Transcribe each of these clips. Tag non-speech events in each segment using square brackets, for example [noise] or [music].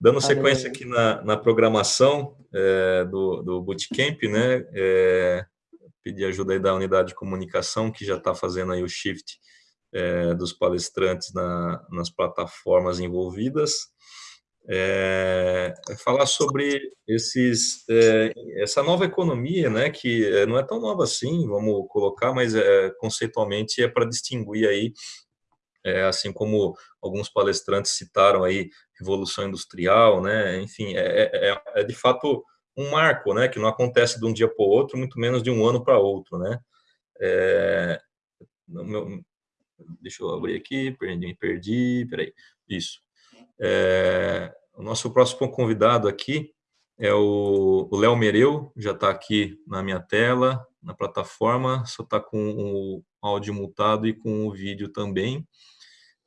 Dando sequência aqui na, na programação é, do, do Bootcamp, né, é, pedir ajuda aí da unidade de comunicação, que já está fazendo aí o shift é, dos palestrantes na, nas plataformas envolvidas. É, é falar sobre esses, é, essa nova economia, né, que é, não é tão nova assim, vamos colocar, mas é, conceitualmente é para distinguir aí, é, assim como alguns palestrantes citaram aí, revolução industrial, né, enfim, é, é, é de fato um marco, né, que não acontece de um dia para o outro, muito menos de um ano para outro, né. Meu, deixa eu abrir aqui, perdi, perdi, peraí, isso. É, o nosso próximo convidado aqui é o Léo Mereu, já está aqui na minha tela, na plataforma, só está com o áudio mutado e com o vídeo também.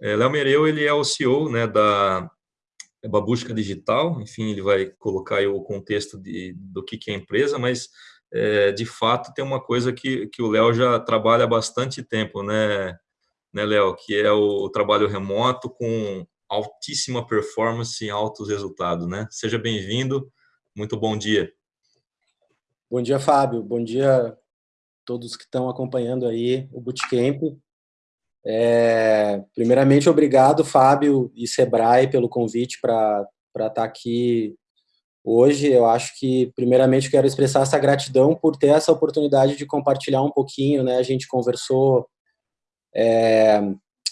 É, Léo Mereu, ele é o CEO né, da Babusca Digital, enfim, ele vai colocar o contexto de, do que, que é a empresa, mas, é, de fato, tem uma coisa que, que o Léo já trabalha há bastante tempo, né, né Léo, que é o, o trabalho remoto com altíssima performance e altos resultados, né? Seja bem-vindo, muito bom dia. Bom dia, Fábio, bom dia a todos que estão acompanhando aí o Bootcamp. É, primeiramente, obrigado, Fábio e Sebrae, pelo convite para estar tá aqui hoje. Eu acho que, primeiramente, quero expressar essa gratidão por ter essa oportunidade de compartilhar um pouquinho, né? A gente conversou é,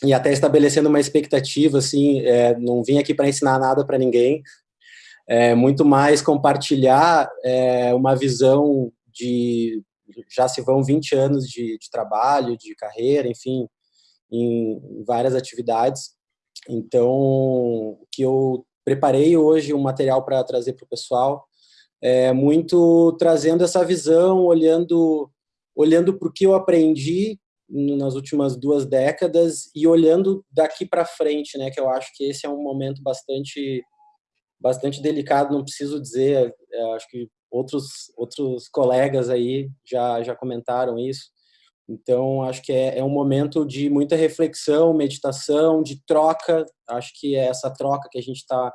e até estabelecendo uma expectativa, assim, é, não vim aqui para ensinar nada para ninguém, é, muito mais compartilhar é, uma visão de, já se vão 20 anos de, de trabalho, de carreira, enfim, em várias atividades, então, que eu preparei hoje um material para trazer para o pessoal, é muito trazendo essa visão, olhando olhando para o que eu aprendi nas últimas duas décadas e olhando daqui para frente, né, que eu acho que esse é um momento bastante bastante delicado, não preciso dizer, é, acho que outros outros colegas aí já já comentaram isso. Então, acho que é, é um momento de muita reflexão, meditação, de troca. Acho que é essa troca que a gente está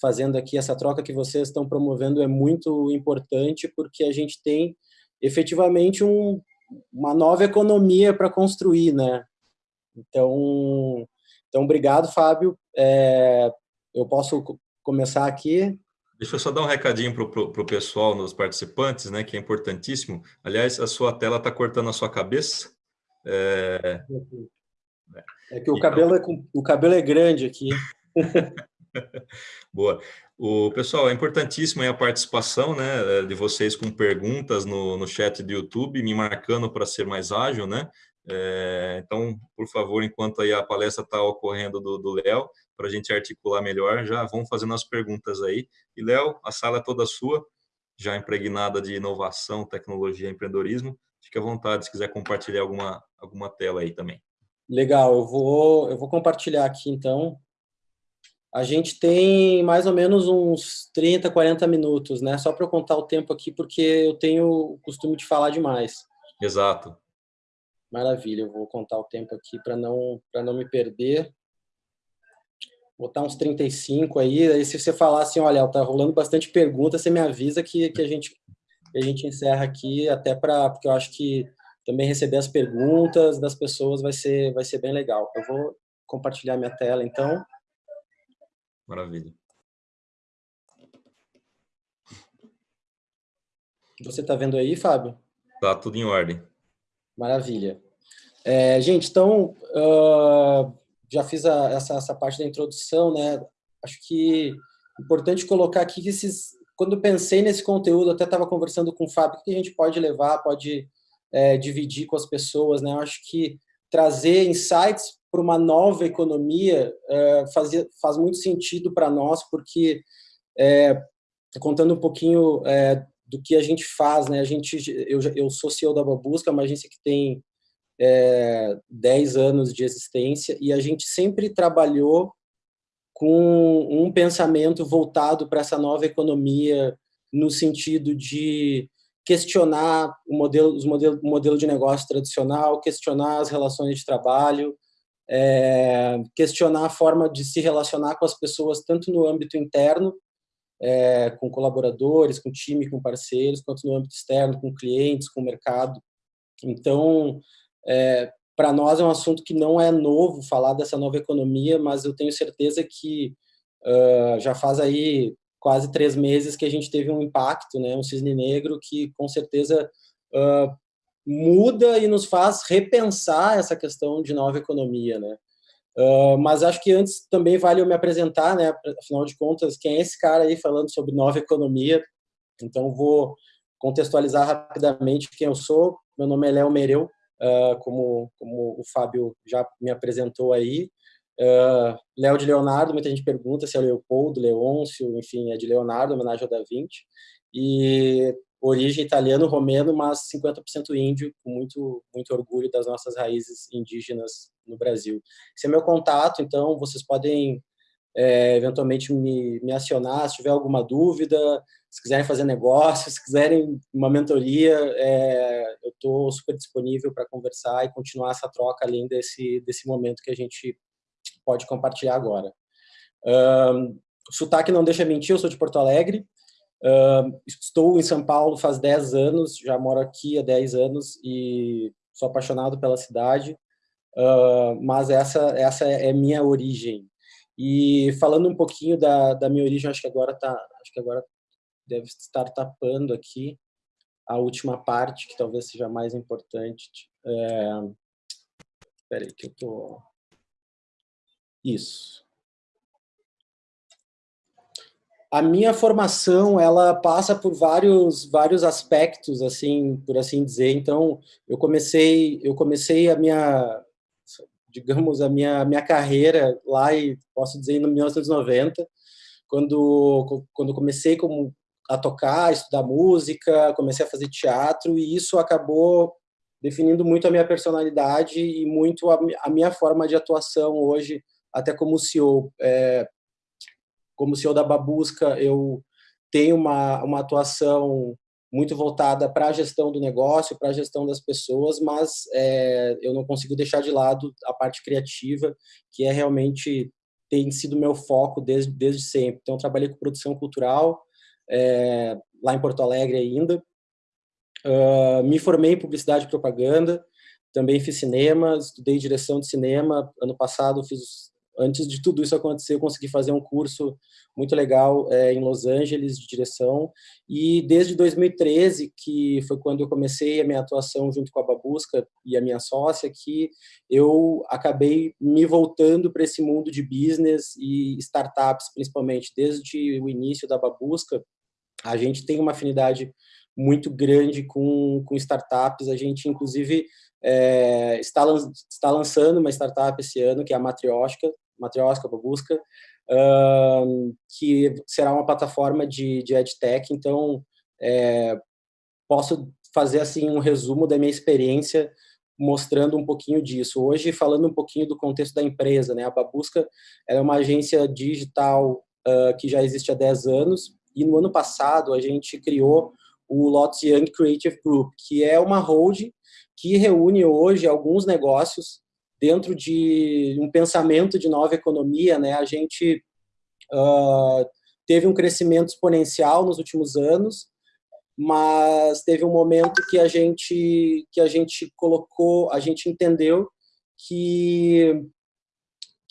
fazendo aqui, essa troca que vocês estão promovendo é muito importante, porque a gente tem efetivamente um, uma nova economia para construir, né? Então, então obrigado, Fábio. É, eu posso começar aqui. Deixa eu só dar um recadinho para o pessoal, nos participantes, né, que é importantíssimo. Aliás, a sua tela está cortando a sua cabeça. É, é que o, então... cabelo é, o cabelo é grande aqui. [laughs] Boa. O pessoal, é importantíssimo a participação, né, de vocês com perguntas no, no chat do YouTube, me marcando para ser mais ágil, né? É, então, por favor, enquanto aí a palestra está ocorrendo do Léo, para a gente articular melhor, já vão fazendo as perguntas aí. E Léo, a sala é toda sua, já impregnada de inovação, tecnologia, empreendedorismo. Fique à vontade se quiser compartilhar alguma alguma tela aí também. Legal, eu vou eu vou compartilhar aqui então a gente tem mais ou menos uns 30, 40 minutos, né? Só para eu contar o tempo aqui, porque eu tenho o costume de falar demais. Exato. Maravilha, eu vou contar o tempo aqui para não, não me perder. Botar uns 35 aí, aí se você falar assim, olha, tá rolando bastante pergunta, você me avisa que, que, a, gente, que a gente encerra aqui, até para, porque eu acho que também receber as perguntas das pessoas vai ser, vai ser bem legal. Eu vou compartilhar minha tela, então. Maravilha. Você está vendo aí, Fábio? Tá tudo em ordem. Maravilha. É, gente, então, uh, já fiz a, essa, essa parte da introdução, né? Acho que é importante colocar aqui que esses, quando pensei nesse conteúdo, até estava conversando com o Fábio, que a gente pode levar, pode é, dividir com as pessoas, né? Acho que trazer insights para uma nova economia é, faz muito sentido para nós, porque, é, contando um pouquinho é, do que a gente faz, né? a gente, eu, eu sou CEO da Babusca, uma agência que tem é, 10 anos de existência, e a gente sempre trabalhou com um pensamento voltado para essa nova economia, no sentido de questionar o modelo, os modelo, o modelo de negócio tradicional, questionar as relações de trabalho, é, questionar a forma de se relacionar com as pessoas, tanto no âmbito interno é, com colaboradores, com time, com parceiros, quanto no âmbito externo, com clientes, com mercado. Então, é, para nós é um assunto que não é novo falar dessa nova economia, mas eu tenho certeza que uh, já faz aí quase três meses que a gente teve um impacto, né, um cisne negro que com certeza uh, muda e nos faz repensar essa questão de nova economia, né. Uh, mas acho que antes também vale eu me apresentar, né, afinal de contas, quem é esse cara aí falando sobre nova economia? Então vou contextualizar rapidamente quem eu sou. Meu nome é Léo Mereu, uh, como, como o Fábio já me apresentou aí. Uh, Léo de Leonardo, muita gente pergunta se é Leopoldo, Leôncio, enfim, é de Leonardo, homenagem ao Da Vinci. E origem italiano-romeno, mas 50% índio, com muito, muito orgulho das nossas raízes indígenas no Brasil. Esse é meu contato, então vocês podem é, eventualmente me, me acionar se tiver alguma dúvida, se quiserem fazer negócio, [laughs] se quiserem uma mentoria, é, eu estou super disponível para conversar e continuar essa troca além desse, desse momento que a gente pode compartilhar agora. Um, sotaque não deixa mentir, eu sou de Porto Alegre, um, estou em São Paulo faz 10 anos, já moro aqui há 10 anos e sou apaixonado pela cidade, uh, mas essa, essa é minha origem. E falando um pouquinho da, da minha origem, acho que agora tá, acho que agora deve estar tapando aqui a última parte, que talvez seja mais importante. É... Espera aí, que eu tô... Isso. A minha formação, ela passa por vários vários aspectos, assim, por assim dizer. Então, eu comecei eu comecei a minha digamos a minha minha carreira lá e posso dizer em 1990, quando quando comecei como a tocar, a estudar música, comecei a fazer teatro e isso acabou definindo muito a minha personalidade e muito a, a minha forma de atuação hoje, até como CEO. É, como CEO da Babusca, eu tenho uma, uma atuação muito voltada para a gestão do negócio, para a gestão das pessoas, mas é, eu não consigo deixar de lado a parte criativa, que é realmente tem sido meu foco desde, desde sempre. Então, trabalhei com produção cultural, é, lá em Porto Alegre ainda. Uh, me formei em publicidade e propaganda, também fiz cinema, estudei direção de cinema. Ano passado fiz, antes de tudo isso acontecer, eu consegui fazer um curso muito legal é, em Los Angeles de direção. E desde 2013, que foi quando eu comecei a minha atuação junto com a Babusca e a minha sócia, que eu acabei me voltando para esse mundo de business e startups, principalmente desde o início da Babusca a gente tem uma afinidade muito grande com, com startups. A gente, inclusive, é, está, está lançando uma startup esse ano, que é a Matrioshka, Matrioshka Babusca, uh, que será uma plataforma de, de EdTech. Então, é, posso fazer assim um resumo da minha experiência mostrando um pouquinho disso. Hoje, falando um pouquinho do contexto da empresa, né? A Babusca é uma agência digital uh, que já existe há 10 anos, e no ano passado a gente criou o Lotus Young Creative Group, que é uma holding que reúne hoje alguns negócios dentro de um pensamento de nova economia. Né? A gente uh, teve um crescimento exponencial nos últimos anos, mas teve um momento que a gente que a gente colocou, a gente entendeu que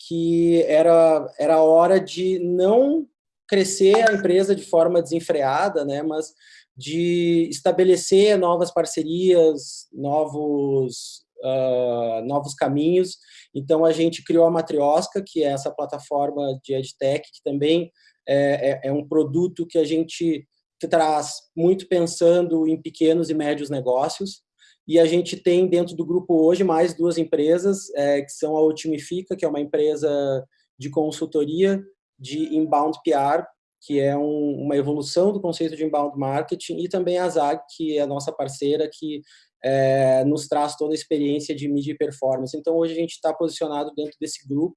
que era era hora de não crescer a empresa de forma desenfreada, né, mas de estabelecer novas parcerias, novos, uh, novos caminhos. Então, a gente criou a Matriosca, que é essa plataforma de EdTech, que também é, é, é um produto que a gente traz muito pensando em pequenos e médios negócios. E a gente tem dentro do grupo hoje mais duas empresas, é, que são a Otimifica, que é uma empresa de consultoria de inbound PR, que é um, uma evolução do conceito de inbound marketing, e também a ZAG, que é a nossa parceira, que é, nos traz toda a experiência de mídia e performance. Então, hoje a gente está posicionado dentro desse grupo,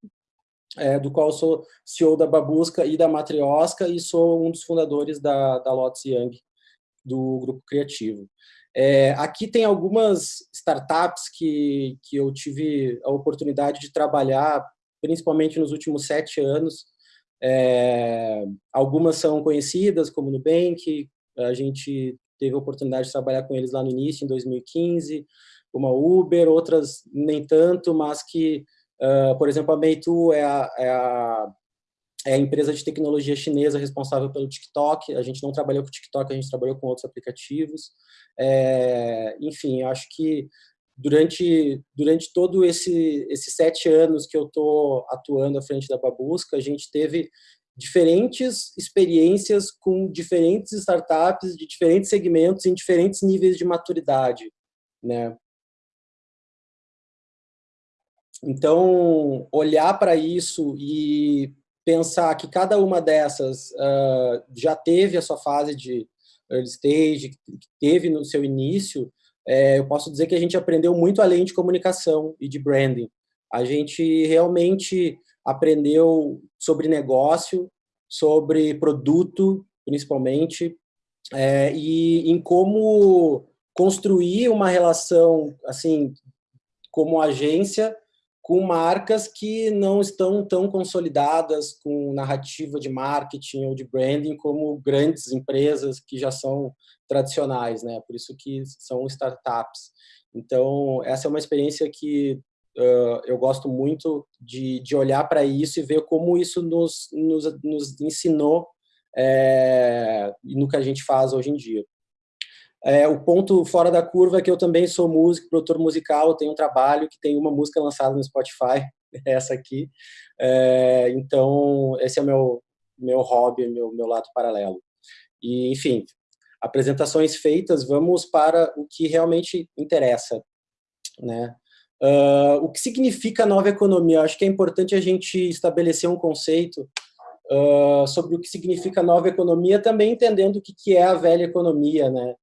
é, do qual sou CEO da Babusca e da Matriosca, e sou um dos fundadores da, da Lotus Young, do grupo criativo. É, aqui tem algumas startups que, que eu tive a oportunidade de trabalhar, principalmente nos últimos sete anos, É, algumas são conhecidas, como Nubank, a gente teve a oportunidade de trabalhar com eles lá no início, em 2015, uma Uber, outras nem tanto, mas que, uh, por exemplo, a Meitu é a, é a é a empresa de tecnologia chinesa responsável pelo TikTok. A gente não trabalhou com o TikTok, a gente trabalhou com outros aplicativos. É, enfim, acho que durante durante todo esse esses sete anos que eu estou atuando à frente da Babusca, a gente teve diferentes experiências com diferentes startups de diferentes segmentos em diferentes níveis de maturidade, né? Então, olhar para isso e pensar que cada uma dessas uh, já teve a sua fase de early stage, que teve no seu início, é, eu posso dizer que a gente aprendeu muito além de comunicação e de branding. A gente realmente aprendeu sobre negócio, sobre produto, principalmente, é, e em como construir uma relação, assim, como agência, com marcas que não estão tão consolidadas com narrativa de marketing ou de branding como grandes empresas que já são tradicionais, né? Por isso que são startups. Então, essa é uma experiência que uh, eu gosto muito de, de olhar para isso e ver como isso nos, nos, nos ensinou é, no que a gente faz hoje em dia. É, o ponto fora da curva é que eu também sou músico, produtor musical, tenho um trabalho que tem uma música lançada no Spotify, [laughs] essa aqui. É, então, esse é o meu, meu hobby, meu, meu lado paralelo. E, enfim, apresentações feitas, vamos para o que realmente interessa. Né? Uh, o que significa nova economia? Acho que é importante a gente estabelecer um conceito uh, sobre o que significa nova economia, também entendendo o que, que é a velha economia, né?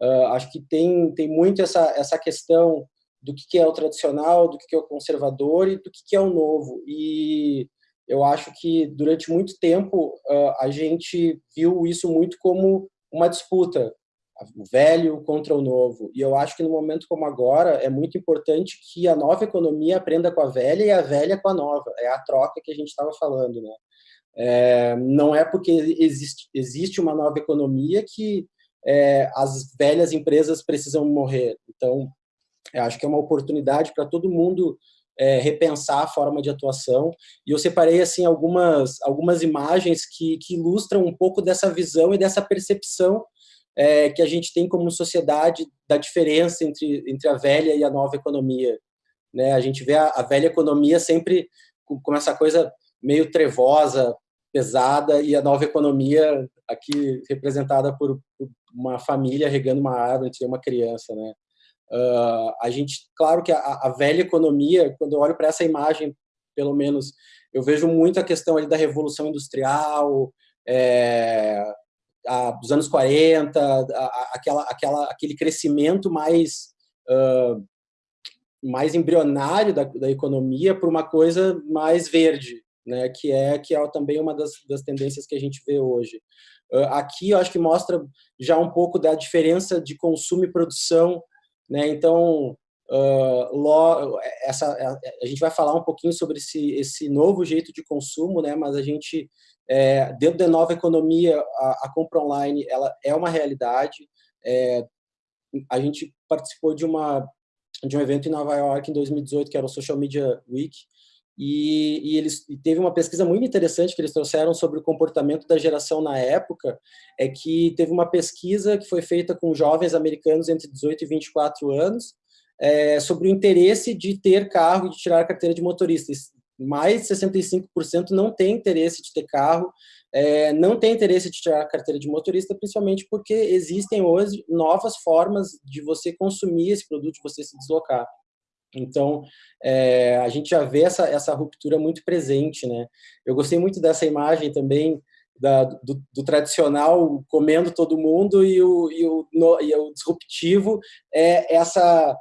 Uh, acho que tem, tem muito essa, essa questão do que, que é o tradicional, do que, que é o conservador e do que, que é o novo. E eu acho que durante muito tempo a gente viu isso muito como uma disputa, o velho contra o novo. E eu acho que no momento como agora é muito importante que a nova economia aprenda com a velha e a velha com a nova. É a troca que a gente estava falando, né? É, não é porque existe, existe uma nova economia que é, as velhas empresas precisam morrer. Então, acho que é uma oportunidade para todo mundo é, repensar a forma de atuação. E eu separei assim algumas algumas imagens que, que ilustram um pouco dessa visão e dessa percepção é, que a gente tem como sociedade da diferença entre entre a velha e a nova economia. Né? A gente vê a, a velha economia sempre com, com essa coisa meio trevosa, pesada, e a nova economia aqui representada por, uma família regando uma árvore, tem uma criança, né? Uh, a gente, claro que a, a, velha economia, quando eu olho para essa imagem, pelo menos, eu vejo muito a questão ali da revolução industrial, é, a, dos anos 40, a, aquela, aquela, aquele crescimento mais uh, mais embrionário da, da economia para uma coisa mais verde, né, que é que é também uma das, das tendências que a gente vê hoje. Uh, aqui eu acho que mostra já um pouco da diferença de consumo e produção, né? Então, uh, lo, essa, a, a, gente vai falar um pouquinho sobre esse, esse novo jeito de consumo, né? Mas a gente, é, dentro da nova economia, a, a, compra online ela é uma realidade. É, a gente participou de uma de um evento em Nova York em 2018 que era o Social Media Week e, e eles e teve uma pesquisa muito interessante que eles trouxeram sobre o comportamento da geração na época, é que teve uma pesquisa que foi feita com jovens americanos entre 18 e 24 anos, é, sobre o interesse de ter carro e de tirar a carteira de motorista. Mais de 65% não tem interesse de ter carro, é, não tem interesse de tirar a carteira de motorista, principalmente porque existem hoje novas formas de você consumir esse produto, de você se deslocar. Então, é, a gente já vê essa, essa ruptura muito presente, né? Eu gostei muito dessa imagem também da, do, do, tradicional comendo todo mundo e o, e o, no, e o disruptivo é essa,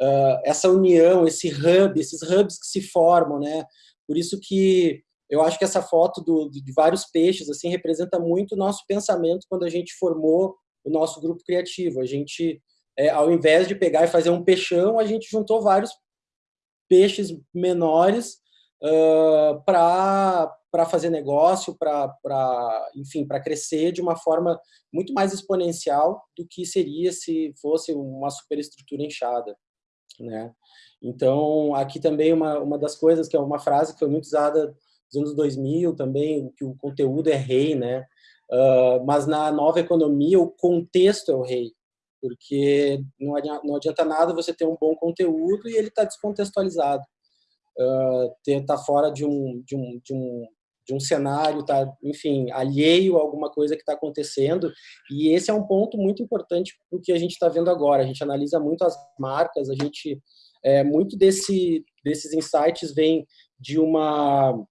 uh, essa união, esse hub, esses hubs que se formam, né? Por isso que eu acho que essa foto do, de vários peixes assim representa muito o nosso pensamento quando a gente formou o nosso grupo criativo. A gente é, ao invés de pegar e fazer um peixão, a gente juntou vários peixes menores uh, para para fazer negócio, para, enfim, para crescer de uma forma muito mais exponencial do que seria se fosse uma superestrutura inchada, né? Então, aqui também uma, uma das coisas que é uma frase que foi muito usada nos anos 2000 também, que o conteúdo é rei, né? Uh, mas na nova economia o contexto é o rei, porque não adianta, não adianta nada você ter um bom conteúdo e ele está descontextualizado. Uh, ter tá fora de um de um, de um de um cenário, tá, enfim, alheio a alguma coisa que está acontecendo. E esse é um ponto muito importante do que a gente está vendo agora. A gente analisa muito as marcas, a gente é, muito desse desses insights vem de uma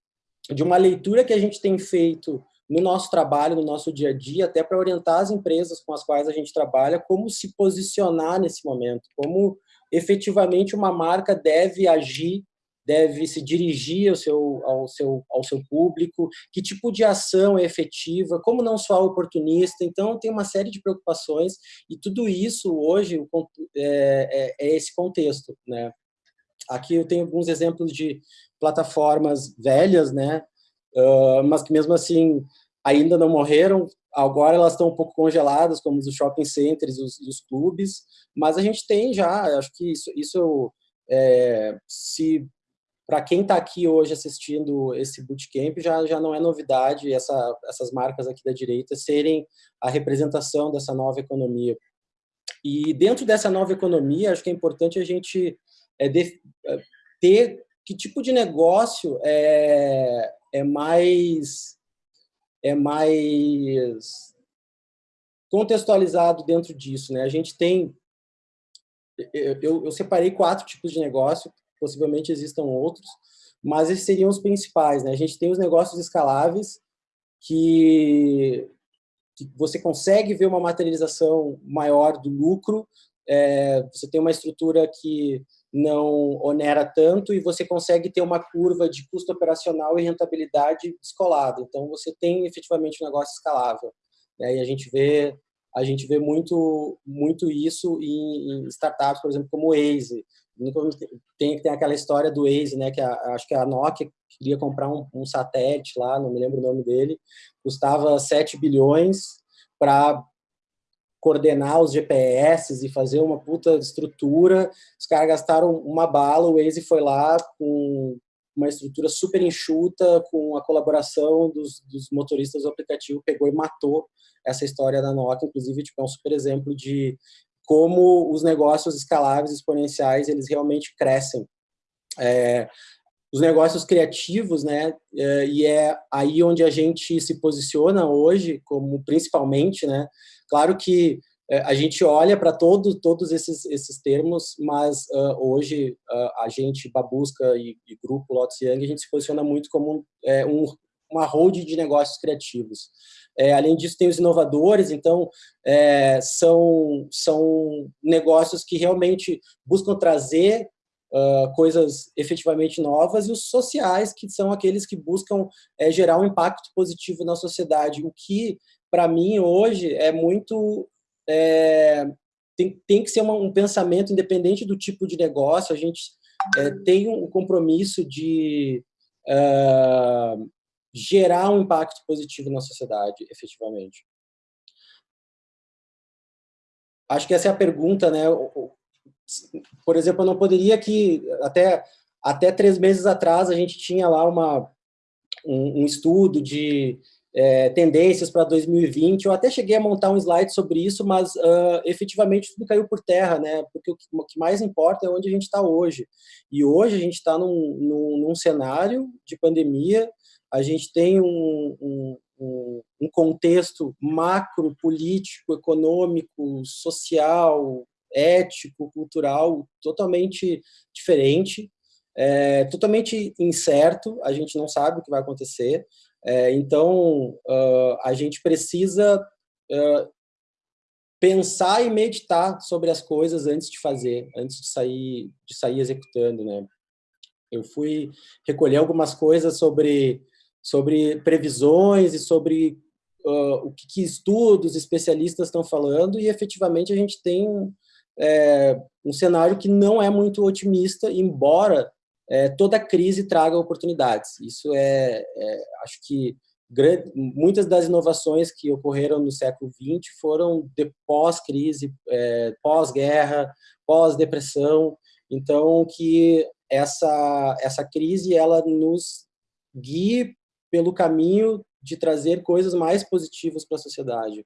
de uma leitura que a gente tem feito no nosso trabalho, no nosso dia a dia, até para orientar as empresas com as quais a gente trabalha, como se posicionar nesse momento, como efetivamente uma marca deve agir, deve se dirigir ao seu, ao seu, ao seu público, que tipo de ação é efetiva, como não soar oportunista. Então, tem uma série de preocupações e tudo isso hoje é, é, é esse contexto. Né? Aqui eu tenho alguns exemplos de plataformas velhas, né? Uh, mas que mesmo assim ainda não morreram. Agora elas estão um pouco congeladas, como os shopping centers os, os clubes, mas a gente tem já, acho que isso, isso é, se para quem está aqui hoje assistindo esse bootcamp, já, já não é novidade essa, essas marcas aqui da direita serem a representação dessa nova economia. E dentro dessa nova economia, acho que é importante a gente é, de, é, ter que tipo de negócio é, é mais é mais contextualizado dentro disso, né? A gente tem eu, eu separei quatro tipos de negócio, possivelmente existam outros, mas esses seriam os principais, né? A gente tem os negócios escaláveis que, que você consegue ver uma materialização maior do lucro, é, você tem uma estrutura que não onera tanto e você consegue ter uma curva de custo operacional e rentabilidade descolada. Então, você tem efetivamente um negócio escalável. Né? E a gente vê a gente vê muito muito isso em, startups, por exemplo, como o Waze. Tem, tem aquela história do Waze, né, que a, acho que a Nokia queria comprar um, um satélite lá, não me lembro o nome dele, custava 7 bilhões para coordenar os GPS e fazer uma puta estrutura. Os caras gastaram uma bala, o Waze foi lá com uma estrutura super enxuta, com a colaboração dos, dos motoristas do aplicativo, pegou e matou essa história da Nokia. Inclusive, tipo, é um super exemplo de como os negócios escaláveis, exponenciais, eles realmente crescem. É, os negócios criativos, né, é, e é aí onde a gente se posiciona hoje, como principalmente, né, Claro que é, a gente olha para todo, todos esses, esses termos, mas uh, hoje uh, a gente, Babusca e, e Grupo Lotus Young, a gente se posiciona muito como é, um, uma hold de negócios criativos. É, além disso, tem os inovadores, então é, são, são negócios que realmente buscam trazer uh, coisas efetivamente novas, e os sociais, que são aqueles que buscam é, gerar um impacto positivo na sociedade, o que para mim, hoje, é muito... É, tem, tem que ser uma, um pensamento independente do tipo de negócio, a gente é, tem um compromisso de uh, gerar um impacto positivo na sociedade, efetivamente. Acho que essa é a pergunta, né? Por exemplo, eu não poderia que até até três meses atrás a gente tinha lá uma um, um estudo de é, tendências para 2020. Eu até cheguei a montar um slide sobre isso, mas uh, efetivamente tudo caiu por terra, né? Porque o que, mais importa é onde a gente está hoje. E hoje a gente está num, num, num, cenário de pandemia, a gente tem um, um, um contexto macro, político, econômico, social, ético, cultural totalmente diferente, é, totalmente incerto, a gente não sabe o que vai acontecer. É, então, uh, a gente precisa uh, pensar e meditar sobre as coisas antes de fazer, antes de sair, de sair executando, né? Eu fui recolher algumas coisas sobre, sobre previsões e sobre uh, o que, que, estudos, especialistas estão falando e, efetivamente, a gente tem é, um cenário que não é muito otimista, embora é, toda crise traga oportunidades. Isso é, é acho que grande, muitas das inovações que ocorreram no século XX foram de pós-crise, é, pós-guerra, pós-depressão. Então, que essa, essa crise ela nos guie pelo caminho de trazer coisas mais positivas para a sociedade.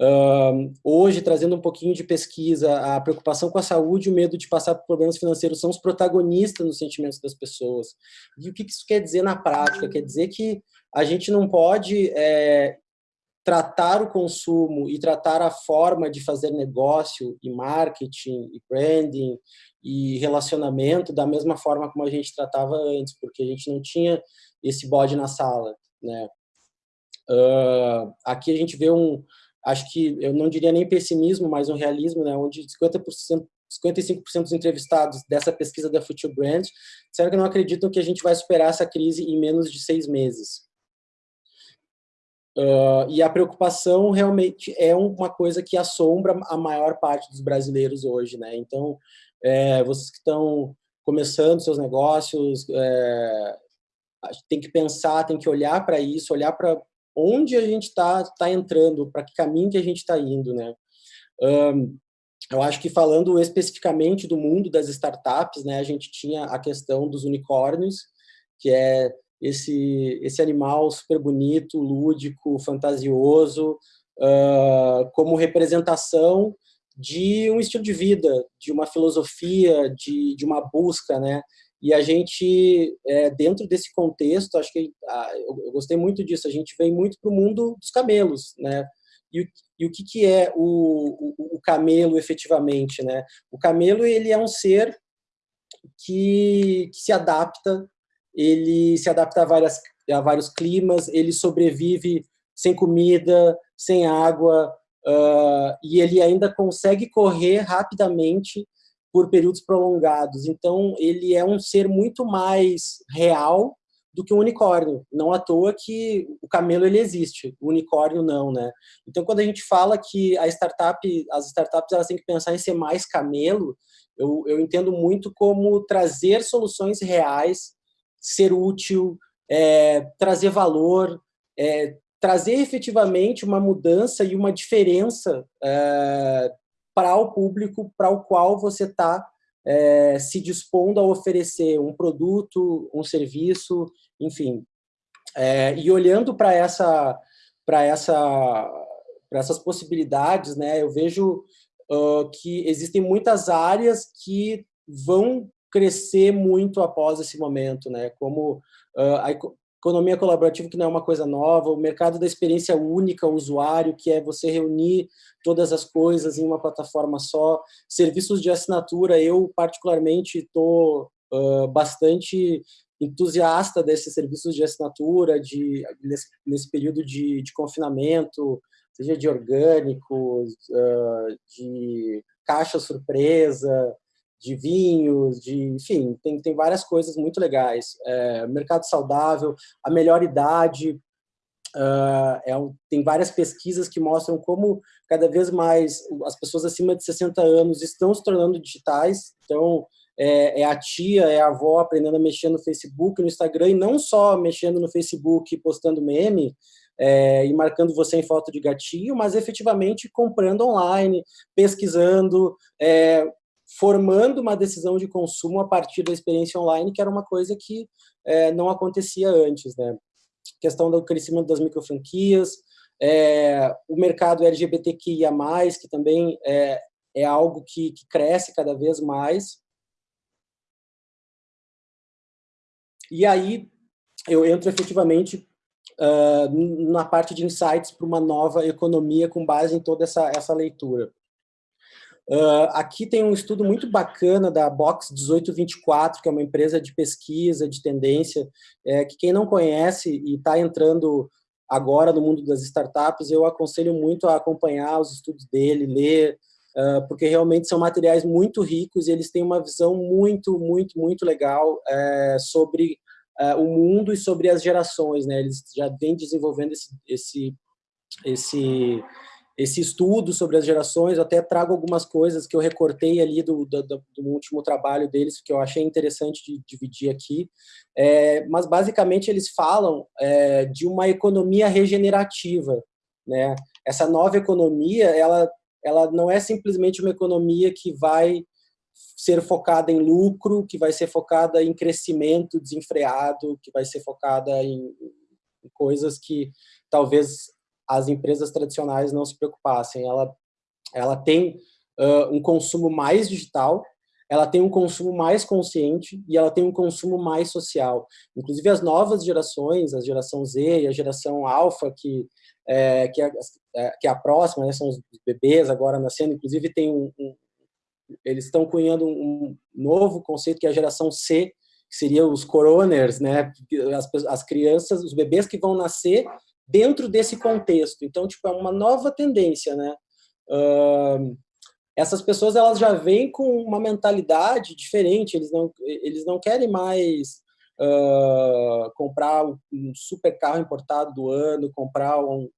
Uh, hoje, trazendo um pouquinho de pesquisa, a preocupação com a saúde e o medo de passar por problemas financeiros são os protagonistas nos sentimentos das pessoas. E o que isso quer dizer na prática? Quer dizer que a gente não pode é, tratar o consumo e tratar a forma de fazer negócio e marketing e branding e relacionamento da mesma forma como a gente tratava antes, porque a gente não tinha esse bode na sala, né? Uh, aqui a gente vê um, acho que eu não diria nem pessimismo, mas um realismo, né, onde 50%, 55% dos entrevistados dessa pesquisa da Future Brand disseram que não acreditam que a gente vai superar essa crise em menos de seis meses. Uh, e a preocupação realmente é uma coisa que assombra a maior parte dos brasileiros hoje, né? Então, é, vocês que estão começando seus negócios, é, tem que pensar, tem que olhar para isso, olhar para onde a gente está tá entrando, para que caminho que a gente está indo, né? Um, eu acho que falando especificamente do mundo das startups, né, a gente tinha a questão dos unicórnios, que é esse esse animal super bonito, lúdico, fantasioso, uh, como representação de um estilo de vida, de uma filosofia, de, de uma busca, né? E a gente, é, dentro desse contexto, acho que ah, eu, eu, gostei muito disso, a gente vem muito para o mundo dos camelos, né? E, e o que, que é o, o, o, camelo efetivamente, né? O camelo, ele é um ser que, que se adapta, ele se adapta a, várias, a vários climas, ele sobrevive sem comida, sem água, uh, e ele ainda consegue correr rapidamente por períodos prolongados. Então, ele é um ser muito mais real do que o unicórnio. Não à toa que o camelo ele existe, o unicórnio não, né? Então, quando a gente fala que a startup, as startups elas têm que pensar em ser mais camelo, eu, eu entendo muito como trazer soluções reais, ser útil, é, trazer valor, é, trazer efetivamente uma mudança e uma diferença é, para o público para o qual você está é, se dispondo a oferecer um produto, um serviço, enfim. É, e olhando para essa, para essa, para essas possibilidades, né, eu vejo uh, que existem muitas áreas que vão crescer muito após esse momento, né, como uh, economia colaborativa que não é uma coisa nova, o mercado da experiência única ao usuário, que é você reunir todas as coisas em uma plataforma só, serviços de assinatura, eu particularmente estou uh, bastante entusiasta desses serviços de assinatura de, nesse, nesse período de, de, confinamento, seja de orgânicos, uh, de caixa surpresa, de vinhos, de, enfim, tem, tem várias coisas muito legais. É, mercado saudável, a melhor idade, uh, é um, tem várias pesquisas que mostram como cada vez mais as pessoas acima de 60 anos estão se tornando digitais, então é, é, a tia, é a avó aprendendo a mexer no Facebook, no Instagram, e não só mexendo no Facebook e postando meme, é, e marcando você em foto de gatinho, mas efetivamente comprando online, pesquisando, é, formando uma decisão de consumo a partir da experiência online, que era uma coisa que é, não acontecia antes. Né? Questão do crescimento das microfranquias, é, o mercado LGBTQIA+, que também é, é algo que, que cresce cada vez mais. E aí eu entro efetivamente uh, na parte de insights para uma nova economia com base em toda essa, essa leitura. Uh, aqui tem um estudo muito bacana da Box 1824, que é uma empresa de pesquisa, de tendência, é, que quem não conhece e está entrando agora no mundo das startups, eu aconselho muito a acompanhar os estudos dele, ler, uh, porque realmente são materiais muito ricos e eles têm uma visão muito, muito, muito legal é, sobre uh, o mundo e sobre as gerações. Né? Eles já vêm desenvolvendo esse, esse, esse esse estudo sobre as gerações, eu até trago algumas coisas que eu recortei ali do, do, do último trabalho deles, que eu achei interessante de dividir aqui, é, mas basicamente eles falam é, de uma economia regenerativa, né? Essa nova economia, ela, ela não é simplesmente uma economia que vai ser focada em lucro, que vai ser focada em crescimento desenfreado, que vai ser focada em, em coisas que talvez as empresas tradicionais não se preocupassem. Ela, ela tem uh, um consumo mais digital, ela tem um consumo mais consciente e ela tem um consumo mais social. Inclusive as novas gerações, a geração Z e a geração Alpha, que, é, que, é, é que é a próxima, né, são os bebês agora nascendo, inclusive tem um, um eles estão cunhando um novo conceito que é a geração C, que seria os coroners, né, as, as crianças, os bebês que vão nascer dentro desse contexto. Então, tipo, é uma nova tendência, né? Uh, essas pessoas elas já vêm com uma mentalidade diferente. Eles não eles não querem mais uh, comprar um super carro importado do ano, comprar um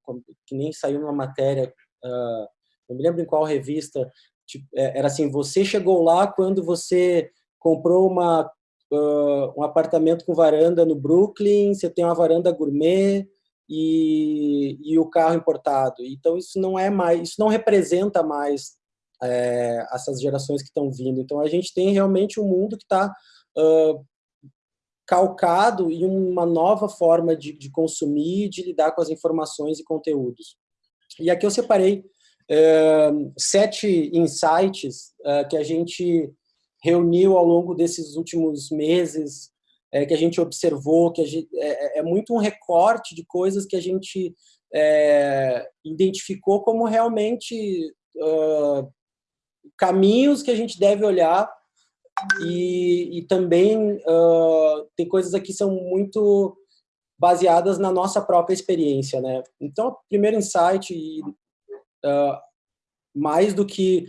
que nem saiu numa matéria. Uh, não me lembro em qual revista. Tipo, é, era assim: você chegou lá quando você comprou uma um apartamento com varanda no Brooklyn, você tem uma varanda gourmet, e, e o carro importado. Então isso não é mais, isso não representa mais é, essas gerações que estão vindo. Então a gente tem realmente um mundo que está uh, calcado em uma nova forma de, de consumir, de lidar com as informações e conteúdos. E aqui eu separei uh, sete insights uh, que a gente reuniu ao longo desses últimos meses é, que a gente observou, que gente, é, é, é, muito um recorte de coisas que a gente é, identificou como realmente uh, caminhos que a gente deve olhar e, e também uh, tem coisas aqui que são muito baseadas na nossa própria experiência, né? Então, primeiro insight, uh, mais do que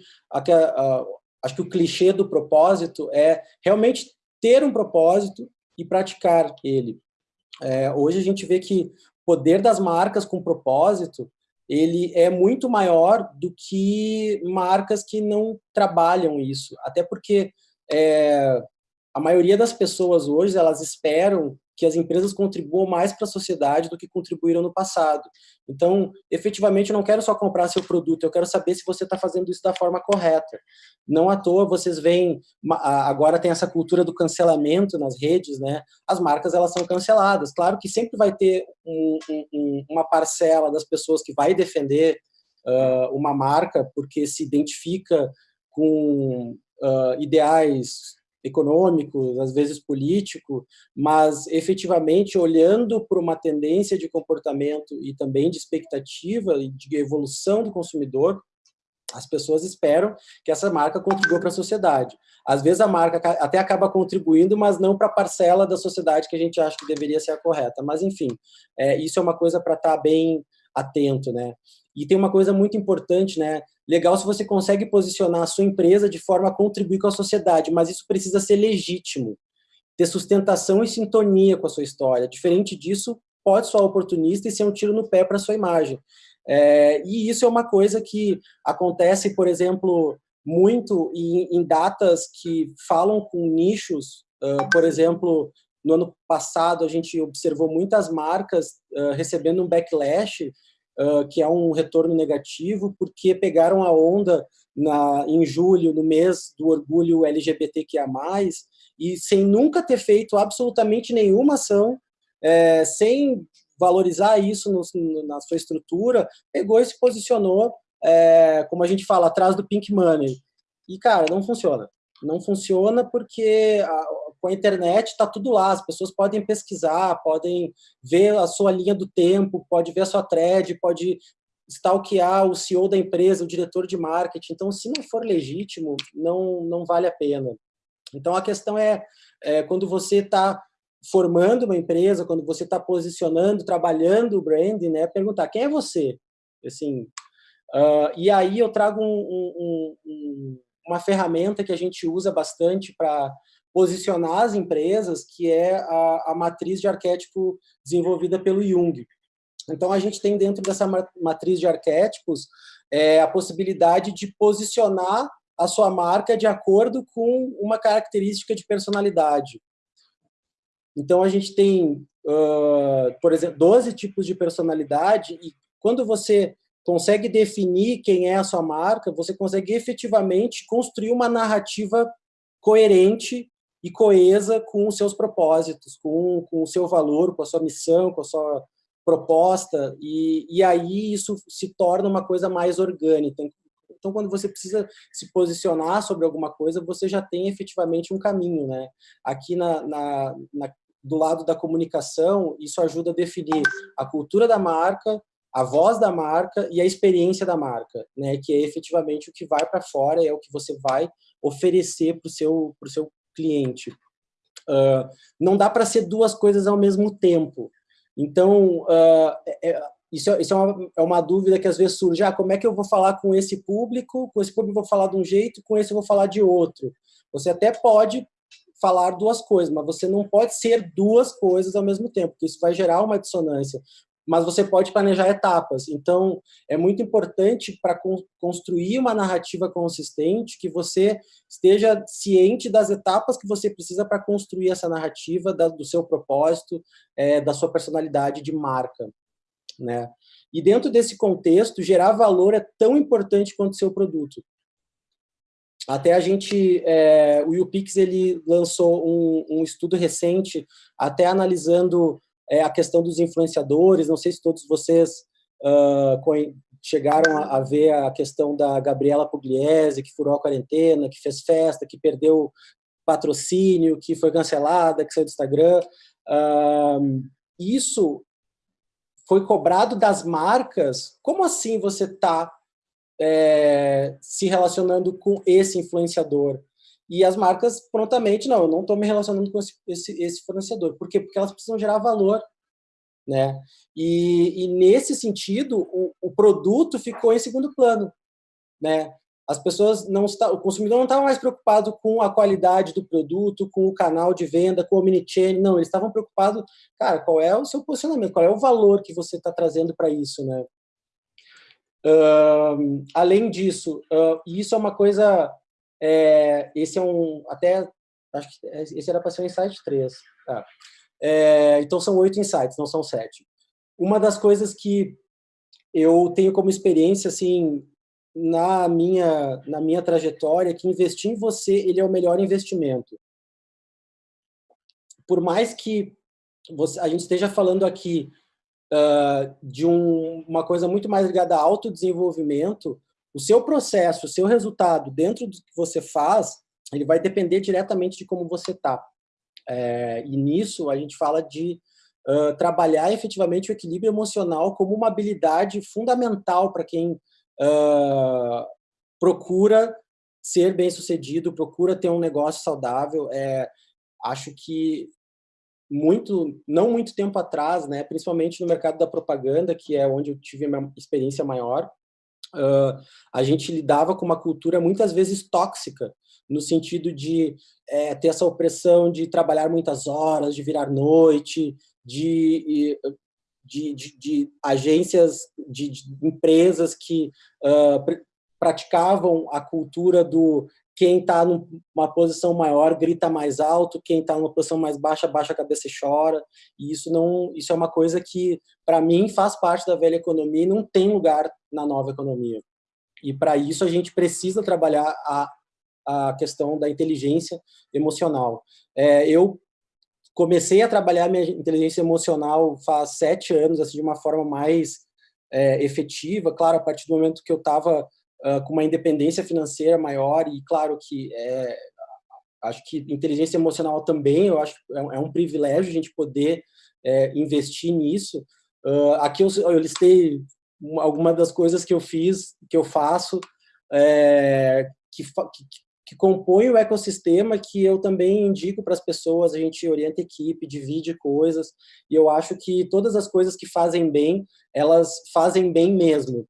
acho que o clichê do propósito é realmente ter um propósito e praticar ele. É, hoje a gente vê que o poder das marcas com propósito ele é muito maior do que marcas que não trabalham isso. Até porque é, a maioria das pessoas hoje elas esperam que as empresas contribuam mais para a sociedade do que contribuíram no passado. Então, efetivamente, eu não quero só comprar seu produto, eu quero saber se você está fazendo isso da forma correta. Não à toa vocês veem, agora tem essa cultura do cancelamento nas redes, né? As marcas, elas são canceladas. Claro que sempre vai ter um, um, uma parcela das pessoas que vai defender uh, uma marca porque se identifica com uh, ideais econômico, às vezes político, mas efetivamente olhando para uma tendência de comportamento e também de expectativa e de evolução do consumidor, as pessoas esperam que essa marca contribua para a sociedade. Às vezes a marca até acaba contribuindo, mas não para a parcela da sociedade que a gente acha que deveria ser a correta. Mas, enfim, é, isso é uma coisa para estar tá bem atento, né? E tem uma coisa muito importante, né? Legal se você consegue posicionar a sua empresa de forma a contribuir com a sociedade, mas isso precisa ser legítimo, ter sustentação e sintonia com a sua história. Diferente disso, pode soar oportunista e ser um tiro no pé para a sua imagem. É, e isso é uma coisa que acontece, por exemplo, muito em, em datas que falam com nichos, uh, por exemplo, no ano passado a gente observou muitas marcas uh, recebendo um backlash uh, que é um retorno negativo, porque pegaram a onda na, em julho, no mês do orgulho LGBTQIA+, e sem nunca ter feito absolutamente nenhuma ação, é, sem valorizar isso no, na sua estrutura, pegou e se posicionou, é, como a gente fala, atrás do pink money. E, cara, não funciona. Não funciona porque com a internet está tudo lá, as pessoas podem pesquisar, podem ver a sua linha do tempo, pode ver a sua thread, pode stalkear o CEO da empresa, o diretor de marketing. Então, se não for legítimo, não, não vale a pena. Então, a questão é, é quando você está formando uma empresa, quando você está posicionando, trabalhando o branding, né, perguntar quem é você? Assim, uh, e aí eu trago um, um, um, uma ferramenta que a gente usa bastante para posicionar as empresas, que é a, a matriz de arquétipo desenvolvida pelo Jung. Então, a gente tem dentro dessa matriz de arquétipos é, a possibilidade de posicionar a sua marca de acordo com uma característica de personalidade. Então, a gente tem, uh, por exemplo, 12 tipos de personalidade e quando você consegue definir quem é a sua marca, você consegue efetivamente construir uma narrativa coerente e coesa com os seus propósitos, com, com o seu valor, com a sua missão, com a sua proposta, e, e aí isso se torna uma coisa mais orgânica. Então, quando você precisa se posicionar sobre alguma coisa, você já tem efetivamente um caminho. Né? Aqui na, na, na do lado da comunicação, isso ajuda a definir a cultura da marca, a voz da marca e a experiência da marca, né? que é efetivamente o que vai para fora, é o que você vai oferecer para o seu, pro seu cliente. Uh, não dá para ser duas coisas ao mesmo tempo. Então, uh, é, isso, é, isso é, uma, é, uma, dúvida que às vezes surge. Ah, como é que eu vou falar com esse público? Com esse público eu vou falar de um jeito, com esse eu vou falar de outro. Você até pode falar duas coisas, mas você não pode ser duas coisas ao mesmo tempo, porque isso vai gerar uma dissonância. Mas você pode planejar etapas. Então, é muito importante para construir uma narrativa consistente que você esteja ciente das etapas que você precisa para construir essa narrativa da, do seu propósito, é, da sua personalidade de marca. Né? E dentro desse contexto, gerar valor é tão importante quanto seu produto. Até a gente, é, o UPix ele lançou um, um, estudo recente, até analisando é, a questão dos influenciadores, não sei se todos vocês uh, chegaram a, a, ver a questão da Gabriela Pugliese, que furou a quarentena, que fez festa, que perdeu patrocínio, que foi cancelada, que saiu do Instagram. Uh, isso foi cobrado das marcas. Como assim você está é, se relacionando com esse influenciador. E as marcas prontamente, não, eu não estou me relacionando com esse, esse, esse, fornecedor. Por quê? Porque elas precisam gerar valor. Né? E, e nesse sentido, o, o, produto ficou em segundo plano. Né? As pessoas não está, o consumidor não estava mais preocupado com a qualidade do produto, com o canal de venda, com o omnichannel, não, eles estavam preocupados, cara, qual é o seu posicionamento, qual é o valor que você está trazendo para isso, né? Uh, além disso, uh, isso é uma coisa, é, esse é um, até, acho que esse era para ser um insight 3. Tá? É, então são oito insights, não são sete. Uma das coisas que eu tenho como experiência, assim, na minha, na minha trajetória, é que investir em você, ele é o melhor investimento. Por mais que você, a gente esteja falando aqui uh, de um, uma coisa muito mais ligada a autodesenvolvimento, o seu processo, o seu resultado dentro do que você faz, ele vai depender diretamente de como você está. É, e nisso a gente fala de uh, trabalhar efetivamente o equilíbrio emocional como uma habilidade fundamental para quem uh, procura ser bem-sucedido, procura ter um negócio saudável. É, acho que muito, não muito tempo atrás, né, principalmente no mercado da propaganda, que é onde eu tive a minha experiência maior, uh, a gente lidava com uma cultura muitas vezes tóxica, no sentido de é, ter essa opressão de trabalhar muitas horas, de virar noite, de, de, de, de agências, de, empresas que uh, praticavam a cultura do quem está numa posição maior grita mais alto, quem está numa posição mais baixa, baixa a cabeça e chora. E isso não, isso é uma coisa que para mim faz parte da velha economia e não tem lugar na nova economia. E para isso a gente precisa trabalhar a, a questão da inteligência emocional. É, eu comecei a trabalhar minha inteligência emocional faz sete anos, assim, de uma forma mais é, efetiva. Claro, a partir do momento que eu estava uh, com uma independência financeira maior e claro que é, acho que inteligência emocional também, eu acho é, é um privilégio a gente poder é, investir nisso. Uh, aqui eu, eu listei algumas das coisas que eu fiz, que eu faço, é, que, que, que compõem o ecossistema que eu também indico para as pessoas, a gente orienta a equipe, divide coisas, e eu acho que todas as coisas que fazem bem, elas fazem bem mesmo.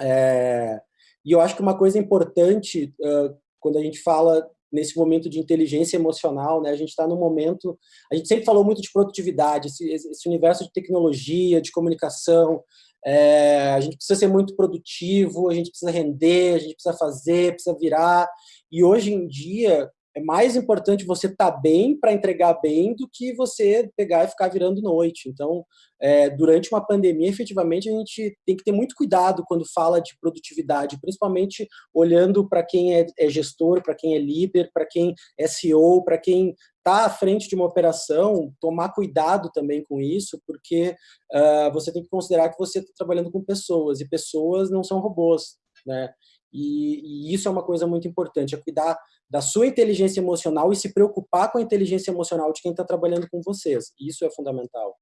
É, e eu acho que uma coisa importante, uh, quando a gente fala nesse momento de inteligência emocional, né? A gente está no momento, a gente sempre falou muito de produtividade, esse, esse universo de tecnologia, de comunicação, é, a gente precisa ser muito produtivo, a gente precisa render, a gente precisa fazer, precisa virar. E hoje em dia, é mais importante você estar tá bem para entregar bem do que você pegar e ficar virando noite. Então, é, durante uma pandemia, efetivamente, a gente tem que ter muito cuidado quando fala de produtividade, principalmente olhando para quem é, é gestor, para quem é líder, para quem é CEO, para quem está à frente de uma operação, tomar cuidado também com isso, porque uh, você tem que considerar que você está trabalhando com pessoas, e pessoas não são robôs, né? E, e, isso é uma coisa muito importante, é cuidar da sua inteligência emocional e se preocupar com a inteligência emocional de quem está trabalhando com vocês. Isso é fundamental.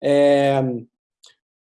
É,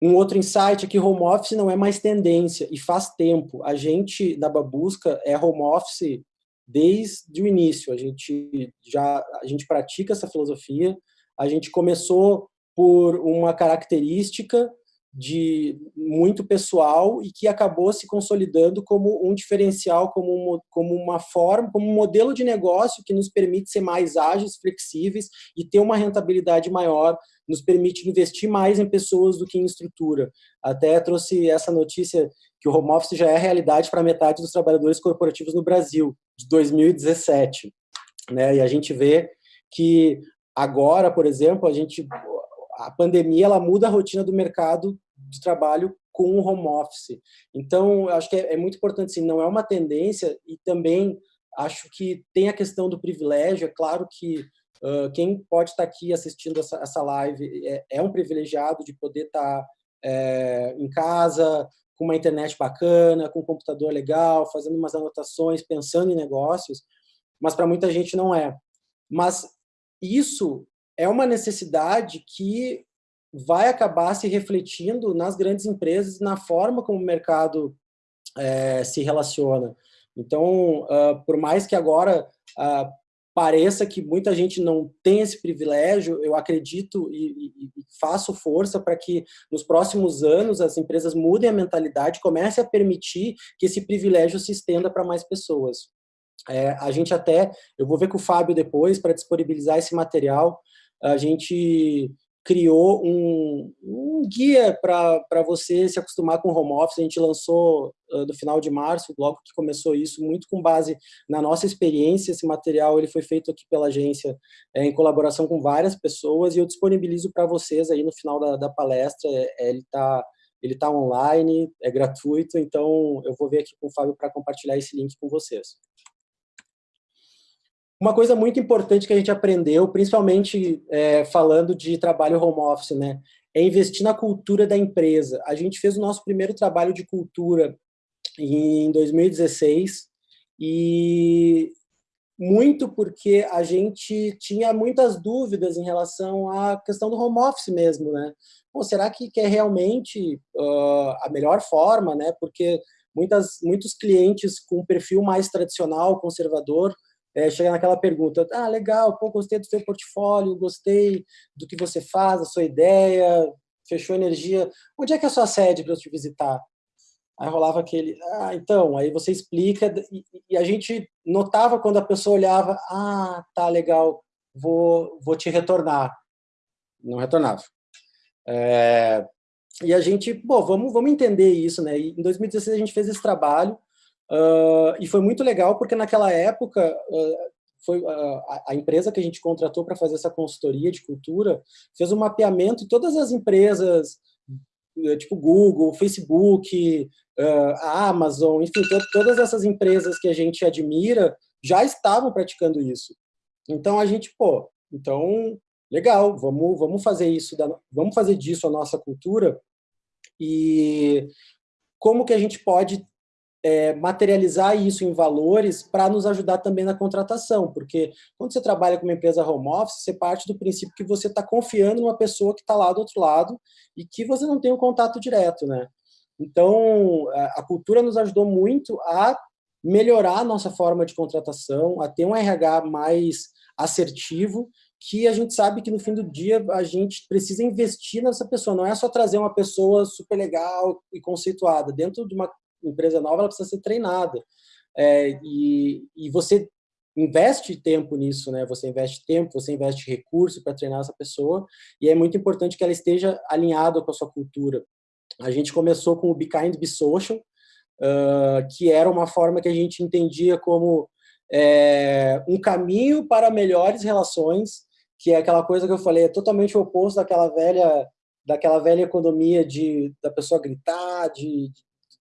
um outro insight é que home office não é mais tendência e faz tempo. A gente, da Babusca, é home office desde o início. A gente já a gente pratica essa filosofia. A gente começou por uma característica de muito pessoal e que acabou se consolidando como um diferencial, como, um, como uma forma, como um modelo de negócio que nos permite ser mais ágeis, flexíveis e ter uma rentabilidade maior, nos permite investir mais em pessoas do que em estrutura. Até trouxe essa notícia que o home office já é realidade para metade dos trabalhadores corporativos no Brasil, de 2017. Né? E a gente vê que agora, por exemplo, a gente a pandemia ela muda a rotina do mercado de trabalho com o home office. Então, acho que é, é muito importante, assim, não é uma tendência e também acho que tem a questão do privilégio, é claro que uh, quem pode estar aqui assistindo essa, essa live é, é, um privilegiado de poder estar é, em casa, com uma internet bacana, com um computador legal, fazendo umas anotações, pensando em negócios, mas para muita gente não é. Mas isso é uma necessidade que vai acabar se refletindo nas grandes empresas, na forma como o mercado é, se relaciona. Então, uh, por mais que agora uh, pareça que muita gente não tem esse privilégio, eu acredito e, e, e faço força para que nos próximos anos as empresas mudem a mentalidade, comecem a permitir que esse privilégio se estenda para mais pessoas. É, a gente até, eu vou ver com o Fábio depois para disponibilizar esse material, a gente criou um, um guia para você se acostumar com home office. A gente lançou uh, no final de março, logo que começou isso, muito com base na nossa experiência. Esse material ele foi feito aqui pela agência é, em colaboração com várias pessoas e eu disponibilizo para vocês aí no final da, da palestra. É, ele está ele tá online, é gratuito, então eu vou ver aqui com o Fábio para compartilhar esse link com vocês. Uma coisa muito importante que a gente aprendeu, principalmente é, falando de trabalho home office, né, é investir na cultura da empresa. A gente fez o nosso primeiro trabalho de cultura em 2016 e muito porque a gente tinha muitas dúvidas em relação à questão do home office mesmo, né? Bom, será que, que é realmente uh, a melhor forma, né? Porque muitas, muitos clientes com perfil mais tradicional, conservador, é, chega naquela pergunta, ah, legal, pô, gostei do seu portfólio, gostei do que você faz, da sua ideia, fechou energia, onde é que é a sua sede para eu te visitar? Aí rolava aquele, ah, então, aí você explica, e, e, a gente notava quando a pessoa olhava, ah, tá, legal, vou, vou te retornar. Não retornava. É, e a gente, bom, vamos, vamos entender isso, né? E em 2016 a gente fez esse trabalho, Uh, e foi muito legal porque naquela época uh, foi uh, a, empresa que a gente contratou para fazer essa consultoria de cultura fez um mapeamento de todas as empresas eh, tipo Google, Facebook, a Amazon, enfim, to todas essas empresas que a gente admira já estavam praticando isso. Então a gente, pô, então legal, vamos vamos fazer isso, da, vamos fazer disso a nossa cultura e como que a gente pode é, materializar isso em valores para nos ajudar também na contratação, porque quando você trabalha com uma empresa home office, você parte do princípio que você está confiando numa pessoa que está lá do outro lado e que você não tem um contato direto, né? Então, a cultura nos ajudou muito a melhorar a nossa forma de contratação, a ter um RH mais assertivo, que a gente sabe que no fim do dia a gente precisa investir nessa pessoa, não é só trazer uma pessoa super legal e conceituada. Dentro de uma empresa nova ela precisa ser treinada. É, e, e você investe tempo nisso, né? Você investe tempo, você investe recurso para treinar essa pessoa e é muito importante que ela esteja alinhada com a sua cultura. A gente começou com o Be Kind, Be Social, uh, que era uma forma que a gente entendia como é, um caminho para melhores relações, que é aquela coisa que eu falei, é totalmente oposto daquela velha daquela velha economia de da pessoa gritar, de,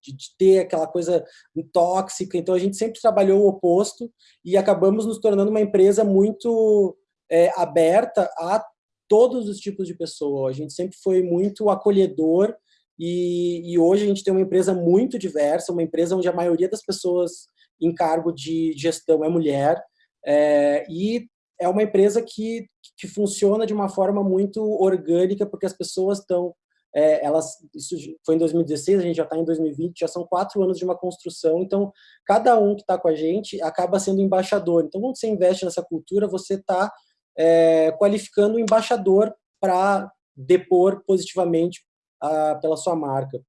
de, de, ter aquela coisa tóxica. Então a gente sempre trabalhou o oposto e acabamos nos tornando uma empresa muito é, aberta a todos os tipos de pessoa. A gente sempre foi muito acolhedor e, e, hoje a gente tem uma empresa muito diversa, uma empresa onde a maioria das pessoas em cargo de gestão é mulher, é, e é uma empresa que, que funciona de uma forma muito orgânica, porque as pessoas estão, é, elas, isso foi em 2016, a gente já está em 2020, já são quatro anos de uma construção, então cada um que está com a gente acaba sendo embaixador. Então, quando você investe nessa cultura, você está é, qualificando o embaixador para depor positivamente a, pela sua marca.